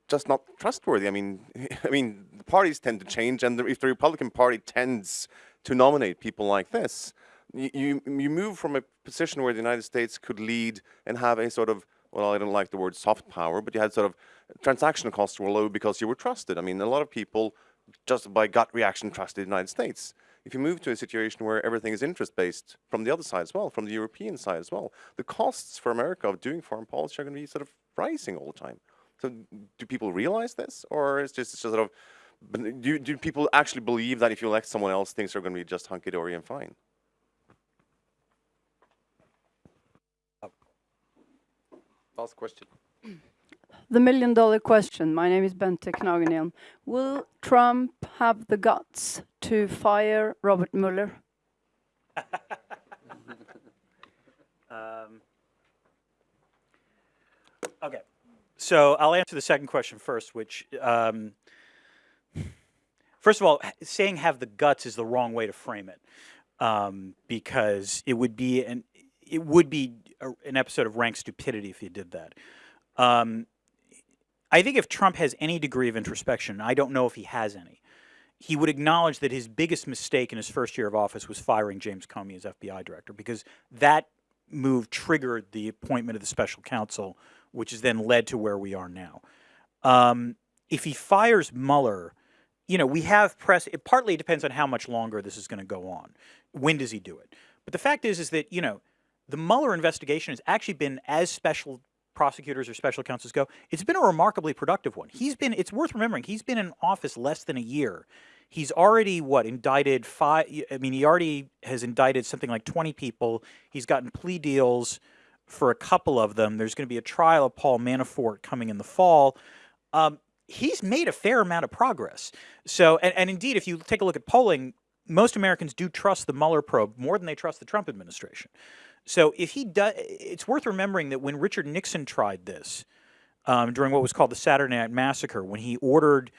just not trustworthy. I mean, I mean, the parties tend to change, and the, if the Republican Party tends to nominate people like this, you, you move from a position where the United States could lead and have a sort of well, I don't like the word soft power, but you had sort of transaction costs were low because you were trusted. I mean, a lot of people just by gut reaction trust the United States. If you move to a situation where everything is interest-based from the other side as well, from the European side as well, the costs for America of doing foreign policy are going to be sort of rising all the time. So do people realize this, or is just sort of, do, do people actually believe that if you elect someone else, things are going to be just hunky-dory and fine? Last question. The million dollar question. My name is Bente Knagenian. Will Trump have the guts to fire Robert Mueller? um, okay. So I'll answer the second question first, which, um, first of all, saying have the guts is the wrong way to frame it, um, because it would be an it would be a, an episode of rank stupidity if you did that. Um, I think if Trump has any degree of introspection, I don't know if he has any, he would acknowledge that his biggest mistake in his first year of office was firing James Comey as FBI director because that move triggered the appointment of the special counsel, which has then led to where we are now. Um, if he fires Mueller, you know, we have press. It partly depends on how much longer this is going to go on. When does he do it? But the fact is, is that you know, the Mueller investigation has actually been as special prosecutors or special counsels go, it's been a remarkably productive one. He's been, it's worth remembering, he's been in office less than a year. He's already, what, indicted five, I mean, he already has indicted something like 20 people. He's gotten plea deals for a couple of them. There's going to be a trial of Paul Manafort coming in the fall. Um, he's made a fair amount of progress. So, and, and indeed, if you take a look at polling, most Americans do trust the Mueller probe more than they trust the Trump administration. So if he does, it's worth remembering that when Richard Nixon tried this um, during what was called the Saturday Night Massacre, when he ordered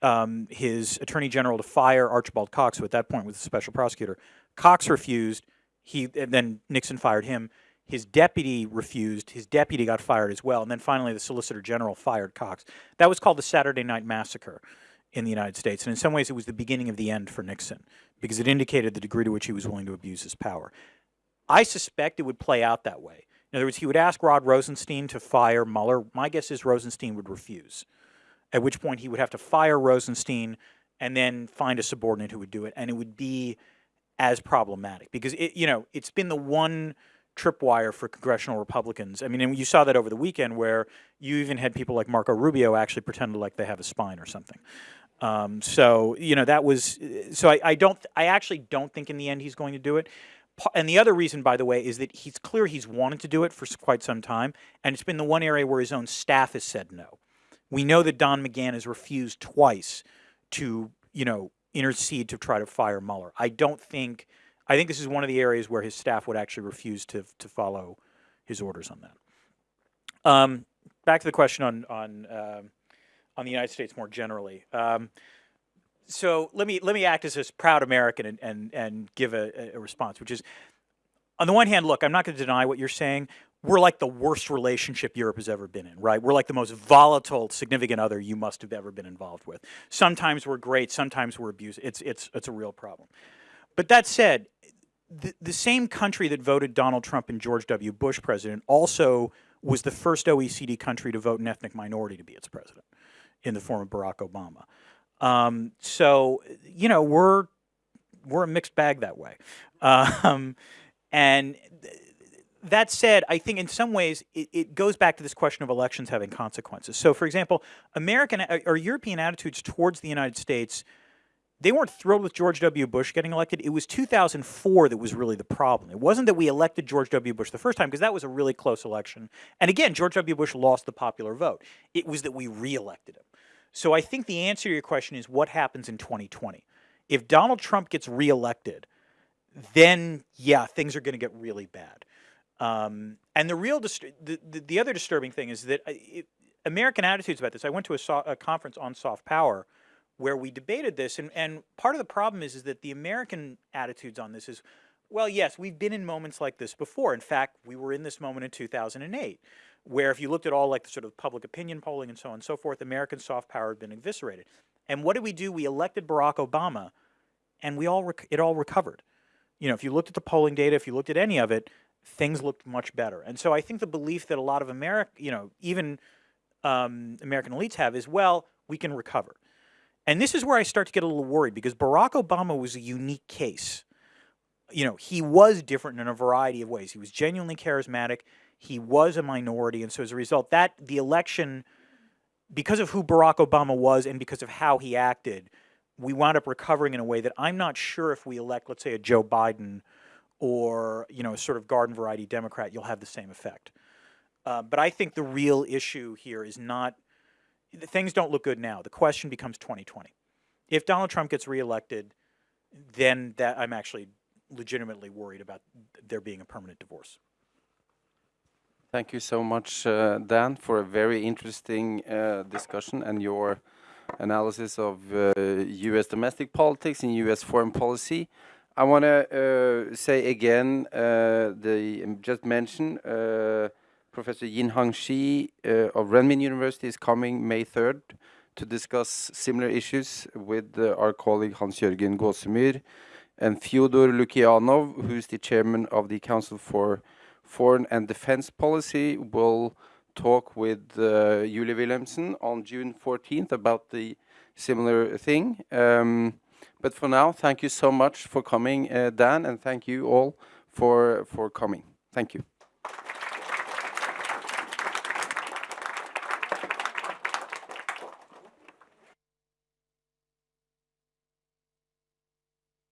um, his attorney general to fire Archibald Cox, who at that point was the special prosecutor, Cox refused. He and then Nixon fired him. His deputy refused. His deputy got fired as well. And then finally, the Solicitor General fired Cox. That was called the Saturday Night Massacre in the United States. And in some ways, it was the beginning of the end for Nixon because it indicated the degree to which he was willing to abuse his power. I suspect it would play out that way. In other words, he would ask Rod Rosenstein to fire Mueller. My guess is Rosenstein would refuse, at which point he would have to fire Rosenstein and then find a subordinate who would do it. And it would be as problematic because it, you know, it's been the one tripwire for congressional Republicans. I mean, and you saw that over the weekend where you even had people like Marco Rubio actually pretend like they have a spine or something. Um, so you know that was so I, I don't I actually don't think in the end he's going to do it. And the other reason, by the way, is that he's clear he's wanted to do it for quite some time, and it's been the one area where his own staff has said no. We know that Don McGahn has refused twice to you know intercede to try to fire Mueller. I don't think I think this is one of the areas where his staff would actually refuse to to follow his orders on that. Um, back to the question on on uh, on the United States more generally. Um, so let me let me act as a proud American and and, and give a, a response, which is, on the one hand, look, I'm not going to deny what you're saying. We're like the worst relationship Europe has ever been in, right? We're like the most volatile, significant other you must have ever been involved with. Sometimes we're great, sometimes we're abusive. It's it's it's a real problem. But that said, the, the same country that voted Donald Trump and George W. Bush president also was the first OECD country to vote an ethnic minority to be its president in the form of Barack Obama. Um, so, you know, we're we're a mixed bag that way. Um, and that said, I think in some ways it, it, goes back to this question of elections having consequences. So, for example, American or European attitudes towards the United States, they weren't thrilled with George W. Bush getting elected. It was 2004 that was really the problem. It wasn't that we elected George W. Bush the first time, because that was a really close election. And again, George W. Bush lost the popular vote. It was that we reelected him. So I think the answer to your question is what happens in 2020. If Donald Trump gets reelected, then yeah, things are going to get really bad. Um, and the real the, the, the other disturbing thing is that uh, it, American attitudes about this. I went to a, so, a, conference on soft power where we debated this, and, and part of the problem is is that the American attitudes on this is, well, yes, we've been in moments like this before. In fact, we were in this moment in 2008 where if you looked at all like the sort of public opinion polling and so on and so forth, American soft power had been eviscerated. And what did we do? We elected Barack Obama, and we all it all recovered. You know, if you looked at the polling data, if you looked at any of it, things looked much better. And so I think the belief that a lot of America, you know, even um, American elites have is, well, we can recover. And this is where I start to get a little worried because Barack Obama was a unique case. You know, he was different in a variety of ways. He was genuinely charismatic. He was a minority, and so as a result, that the election, because of who Barack Obama was and because of how he acted, we wound up recovering in a way that I'm not sure if we elect, let's say, a Joe Biden or you know, a sort of garden variety Democrat, you'll have the same effect. Uh, but I think the real issue here is not things don't look good now. The question becomes 2020. If Donald Trump gets reelected, then that I'm actually legitimately worried about there being a permanent divorce. Thank you so much, uh, Dan, for a very interesting uh, discussion and your analysis of uh, U.S. domestic politics and U.S. foreign policy. I want to uh, say again, uh, the um, just mentioned uh, Professor Yinhong Shi of Renmin University is coming May 3rd to discuss similar issues with our colleague Hans-Jørgen Gåsemyr and Fyodor Lukyanov, who's the chairman of the Council for foreign and defense policy will talk with uh, Julie Wilhelmsen on June 14th about the similar thing. Um, but for now, thank you so much for coming, uh, Dan, and thank you all for, for coming. Thank you.